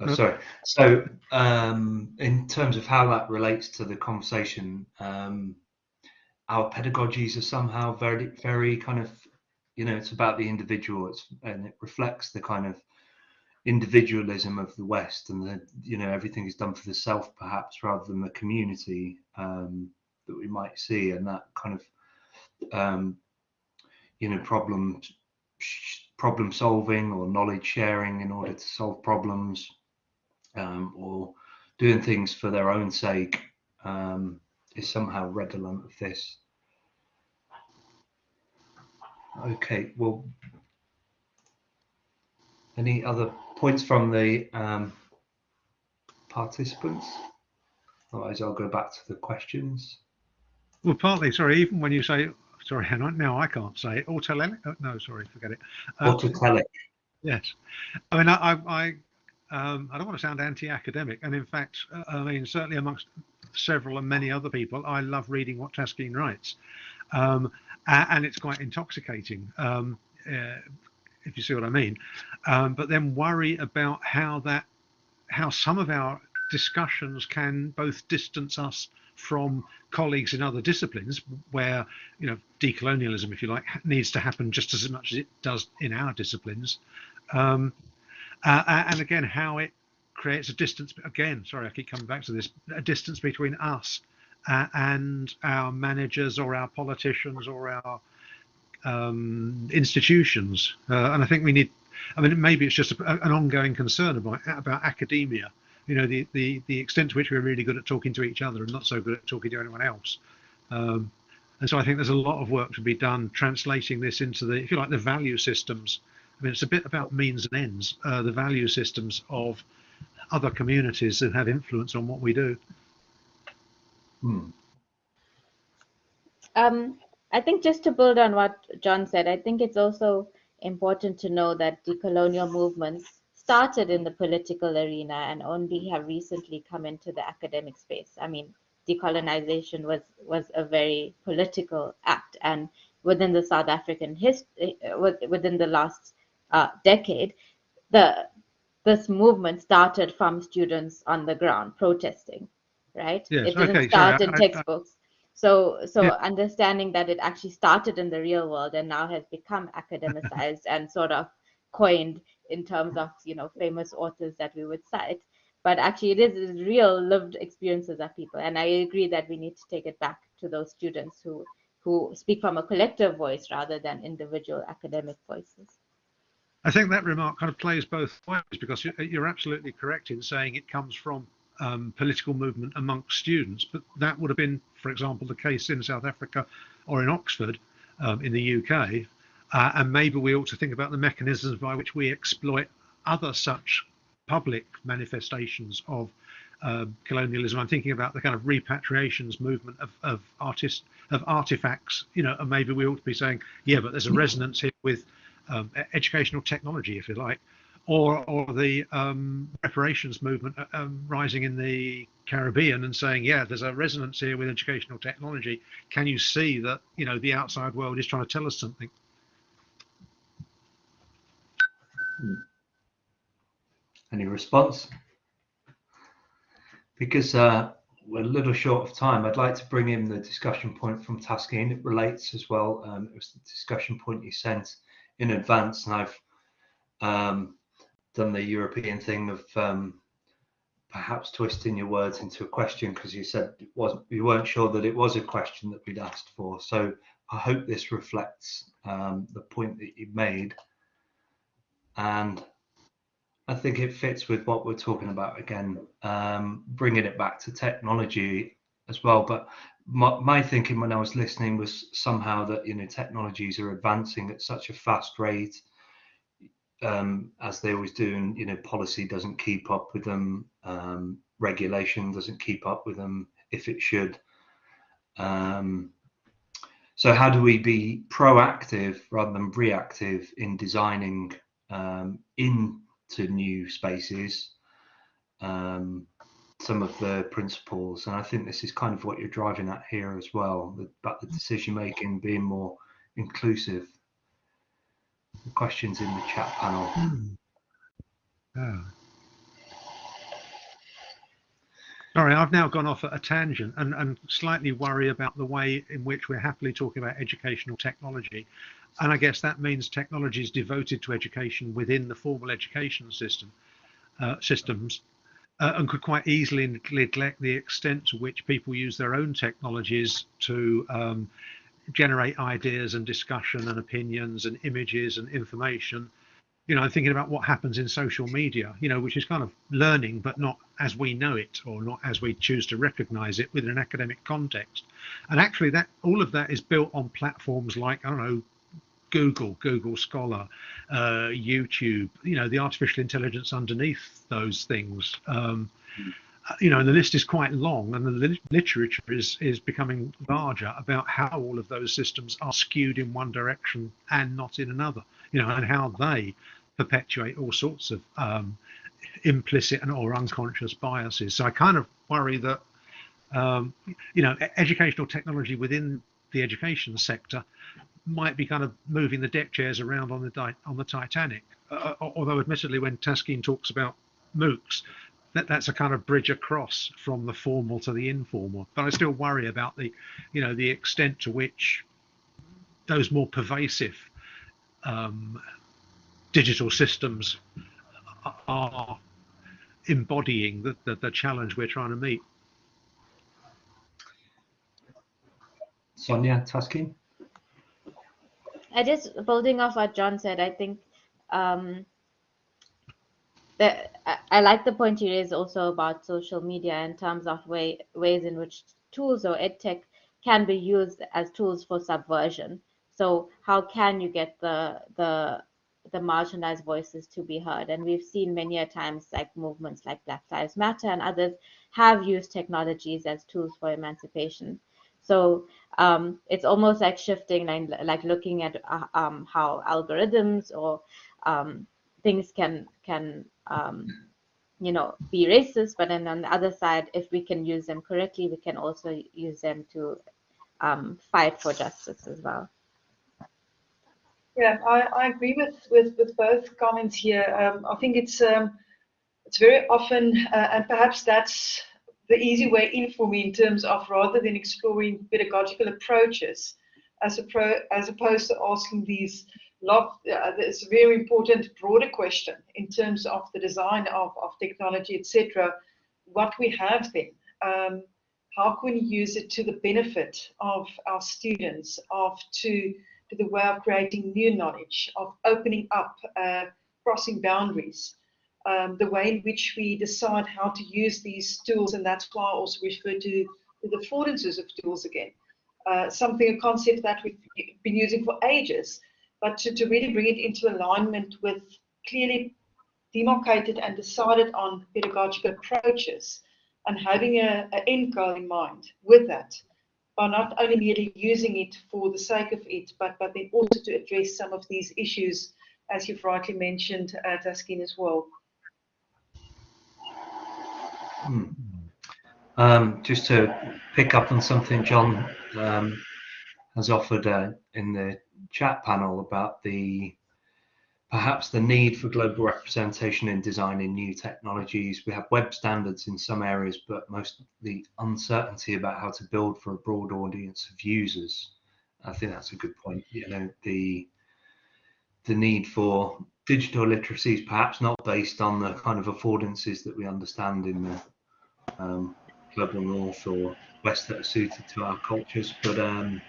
Oh, sorry. So, um, in terms of how that relates to the conversation, um, our pedagogies are somehow very, very kind of, you know, it's about the individual. It's and it reflects the kind of individualism of the West, and the, you know, everything is done for the self, perhaps, rather than the community um, that we might see, and that kind of, um, you know, problem problem solving or knowledge sharing in order to solve problems um, or doing things for their own sake um, is somehow redolent of this. Okay, well, any other points from the um, participants? Otherwise, I'll go back to the questions. Well, partly, sorry, even when you say, sorry, now I can't say it, autotelic, oh, no, sorry, forget it. Um, autotelic. Yes. I mean, I, I, um, I don't want to sound anti-academic, and in fact, uh, I mean certainly amongst several and many other people, I love reading what Taskeen writes, um, and it's quite intoxicating, um, uh, if you see what I mean. Um, but then worry about how that, how some of our discussions can both distance us from colleagues in other disciplines where you know decolonialism if you like needs to happen just as much as it does in our disciplines um, uh, and again, how it creates a distance. Again, sorry, I keep coming back to this. A distance between us uh, and our managers or our politicians or our um, institutions. Uh, and I think we need. I mean, maybe it's just a, an ongoing concern about about academia. You know, the, the the extent to which we're really good at talking to each other and not so good at talking to anyone else. Um, and so I think there's a lot of work to be done translating this into the, if you like, the value systems I mean, it's a bit about means and ends, uh, the value systems of other communities that have influence on what we do. Hmm. Um, I think just to build on what John said, I think it's also important to know that decolonial movements started in the political arena and only have recently come into the academic space. I mean, decolonization was was a very political act, and within the South African history, uh, within the last uh, decade, the this movement started from students on the ground protesting, right? Yes, it didn't okay, start sorry, in I, textbooks. I, so, so yeah. understanding that it actually started in the real world and now has become academicized and sort of coined in terms of you know famous authors that we would cite. But actually, it is real lived experiences of people, and I agree that we need to take it back to those students who who speak from a collective voice rather than individual academic voices. I think that remark kind of plays both ways because you're absolutely correct in saying it comes from um, political movement amongst students, but that would have been, for example, the case in South Africa or in Oxford um, in the UK. Uh, and maybe we ought to think about the mechanisms by which we exploit other such public manifestations of uh, colonialism. I'm thinking about the kind of repatriations movement of, of artists of artifacts, you know, and maybe we ought to be saying, yeah, but there's a resonance here with um, educational technology, if you like, or or the um, reparations movement uh, um, rising in the Caribbean and saying, yeah, there's a resonance here with educational technology. Can you see that you know the outside world is trying to tell us something? Hmm. Any response? Because uh, we're a little short of time. I'd like to bring in the discussion point from Taskeen. It relates as well. Um, it was the discussion point you sent in advance, and I've um, done the European thing of um, perhaps twisting your words into a question because you said it wasn't, you weren't sure that it was a question that we'd asked for. So I hope this reflects um, the point that you made, and I think it fits with what we're talking about again, um, bringing it back to technology as well. But my, my, thinking when I was listening was somehow that you know technologies are advancing at such a fast rate, um, as they always do, and you know policy doesn't keep up with them, um, regulation doesn't keep up with them if it should. Um, so how do we be proactive rather than reactive in designing um, in to new spaces um, some of the principles. And i think this is kind of what you're driving at here as well about the decision making being more inclusive. The questions in the chat panel. Yeah. Sorry, I've now gone off at a tangent and, and slightly worry about the way in which we're happily talking about educational technology and I guess that means technology is devoted to education within the formal education system uh, systems uh, and could quite easily neglect the extent to which people use their own technologies to um, generate ideas and discussion and opinions and images and information. You know i'm thinking about what happens in social media you know which is kind of learning but not as we know it or not as we choose to recognize it within an academic context. And actually that all of that is built on platforms like i don't know Google, Google Scholar, uh, YouTube, you know, the artificial intelligence underneath those things. Um, you know, and the list is quite long, and the literature is is becoming larger about how all of those systems are skewed in one direction and not in another. You know, and how they perpetuate all sorts of um, implicit and or unconscious biases. So I kind of worry that um, you know educational technology within the education sector might be kind of moving the deck chairs around on the on the Titanic. Uh, uh, although, admittedly, when Taskeen talks about MOOCs, that that's a kind of bridge across from the formal to the informal. But I still worry about the, you know, the extent to which those more pervasive um, digital systems are embodying the, the, the challenge we're trying to meet. Sonia Taskeen. I just building off what John said, I think um, that I, I, like the point you raised also about social media in terms of way, ways in which tools or edtech can be used as tools for subversion. So how can you get the the the marginalized voices to be heard? And we've seen many a times like movements like Black Lives Matter and others have used technologies as tools for emancipation. So um, it's almost like shifting and like looking at uh, um, how algorithms or um, things can can um, you know be racist, but then on the other side, if we can use them correctly, we can also use them to um, fight for justice as well. Yeah, I, I agree with, with, with both comments here. Um, I think it's it's very often, uh, and perhaps that's the easy way in for me in terms of rather than exploring pedagogical approaches as, pro, as opposed to asking these lot, uh, this very important broader question in terms of the design of, of technology, etc. What we have then, um, how can we use it to the benefit of our students, of to, to the way of creating new knowledge, of opening up, uh, crossing boundaries um, the way in which we decide how to use these tools, and that's why I also refer to, the affordances of tools again. Uh, something, a concept that we've been using for ages, but to, to really bring it into alignment with clearly demarcated and decided on pedagogical approaches and having a, a end goal in mind with that by not only merely using it for the sake of it, but, but then also to address some of these issues, as you've rightly mentioned, uh, Taskeen, as well. Hmm. Um, just to pick up on something John um, has offered uh, in the chat panel about the perhaps the need for global representation in designing new technologies. We have web standards in some areas, but most the uncertainty about how to build for a broad audience of users. I think that's a good point. You know, the the need for digital literacy is perhaps not based on the kind of affordances that we understand in the um, global north or west that are suited to our cultures, but um,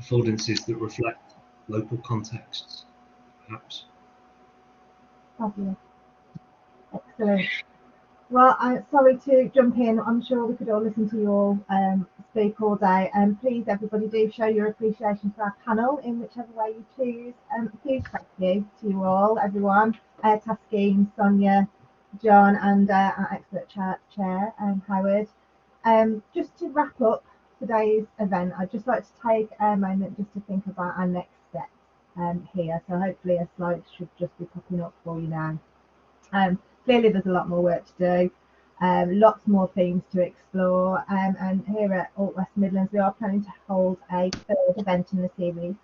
affordances that reflect local contexts, perhaps. Excellent. Well, I'm sorry to jump in. I'm sure we could all listen to you all um, speak all day. And um, please, everybody, do show your appreciation for our panel in whichever way you choose. Um, huge thank you to you all, everyone. Uh, Taskeen, Sonia, John, and uh, our expert chair, chair um, Howard. Um, just to wrap up today's event, I'd just like to take a moment just to think about our next steps um, here. So hopefully a slide should just be popping up for you now. Um, clearly there's a lot more work to do, um, lots more themes to explore, um, and here at Alt West Midlands we are planning to hold a third event in the series.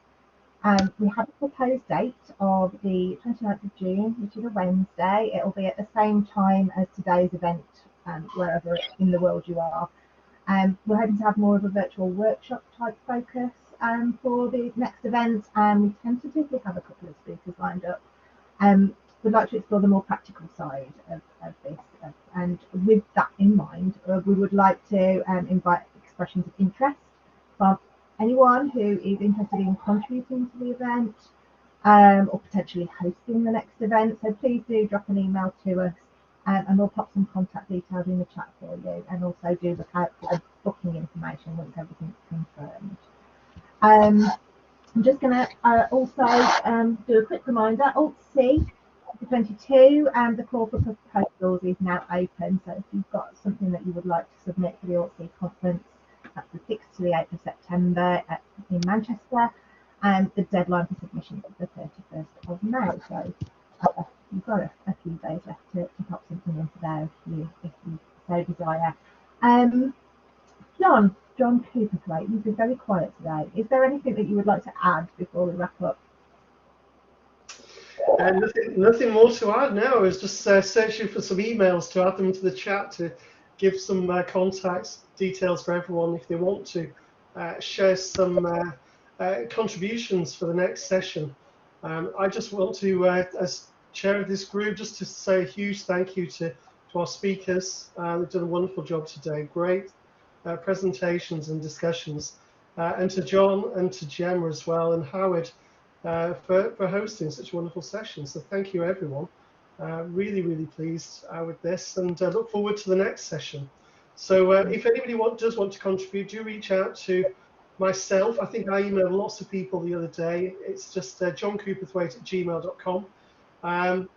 Um, we have a proposed date of the 29th of June, which is a Wednesday. It will be at the same time as today's event, um, wherever in the world you are. Um, we're hoping to have more of a virtual workshop type focus um, for the next event, and we tentatively have a couple of speakers lined up. Um, we'd like to explore the more practical side of, of this. And with that in mind, uh, we would like to um, invite expressions of interest from anyone who is interested in contributing to the event um, or potentially hosting the next event. So please do drop an email to us um, and we'll pop some contact details in the chat for you and also do look out for booking information once everything's confirmed. Um, I'm just going to uh, also um, do a quick reminder, Alt-C 2022 and the call for proposals is now open. So if you've got something that you would like to submit for the Alt-C conference, that's the 6th to the 8th of September at, in Manchester. And the deadline for submission is the 31st of May. So uh, you've got a, a, few days left to, to pop something in there if you, if you so desire. Um, John, John Couperthwaite, you've been very quiet today. Is there anything that you would like to add before we wrap up? And nothing, nothing more to add now. I was just uh, searching for some emails to add them into the chat to give some uh, contact details for everyone if they want to uh, share some uh, uh, contributions for the next session. Um, I just want to, uh, as chair of this group, just to say a huge thank you to, to our speakers. they've done a wonderful job today. Great presentations and discussions. and to John and to Gemma as well and Howard for, for hosting such a wonderful session. So thank you, everyone. Uh, really, really pleased uh, with this and uh, look forward to the next session. So uh, if anybody want, does want to contribute, do reach out to myself. I think I emailed lots of people the other day. It's just uh, johncouperthwaite at gmail.com um,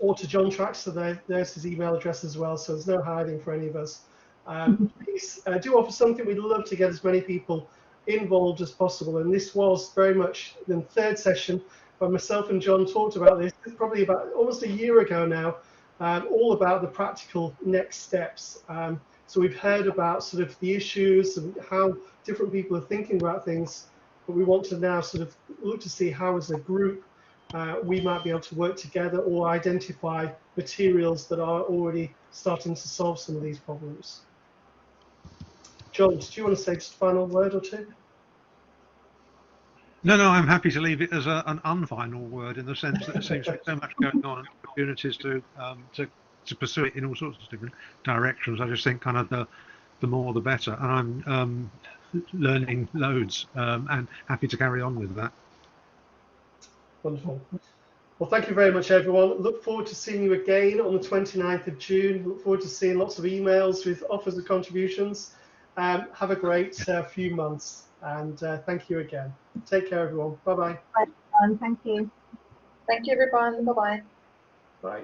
or to John Traxler. There, there's his email address as well. So there's no hiding for any of us. Um, please uh, do offer something. We'd love to get as many people involved as possible. And this was very much the third session where myself and John talked about this, probably about almost a year ago now, um, all about the practical next steps. Um, so we've heard about sort of the issues and how different people are thinking about things, but we want to now sort of look to see how as a group uh, we might be able to work together or identify materials that are already starting to solve some of these problems. John, do you want to say just a final word or two? No, no, I'm happy to leave it as a, an unfinal word in the sense that there seems to be so much going on and opportunities to um, to to pursue it in all sorts of different directions. I just think kind of the the more the better, and I'm um, learning loads um, and happy to carry on with that. Wonderful. Well, thank you very much, everyone. Look forward to seeing you again on the 29th of June. Look forward to seeing lots of emails with offers of contributions. Um, have a great uh, few months and uh, thank you again. Take care, everyone. Bye-bye. Bye, everyone. Thank you. Thank you, everyone. Bye-bye. Bye.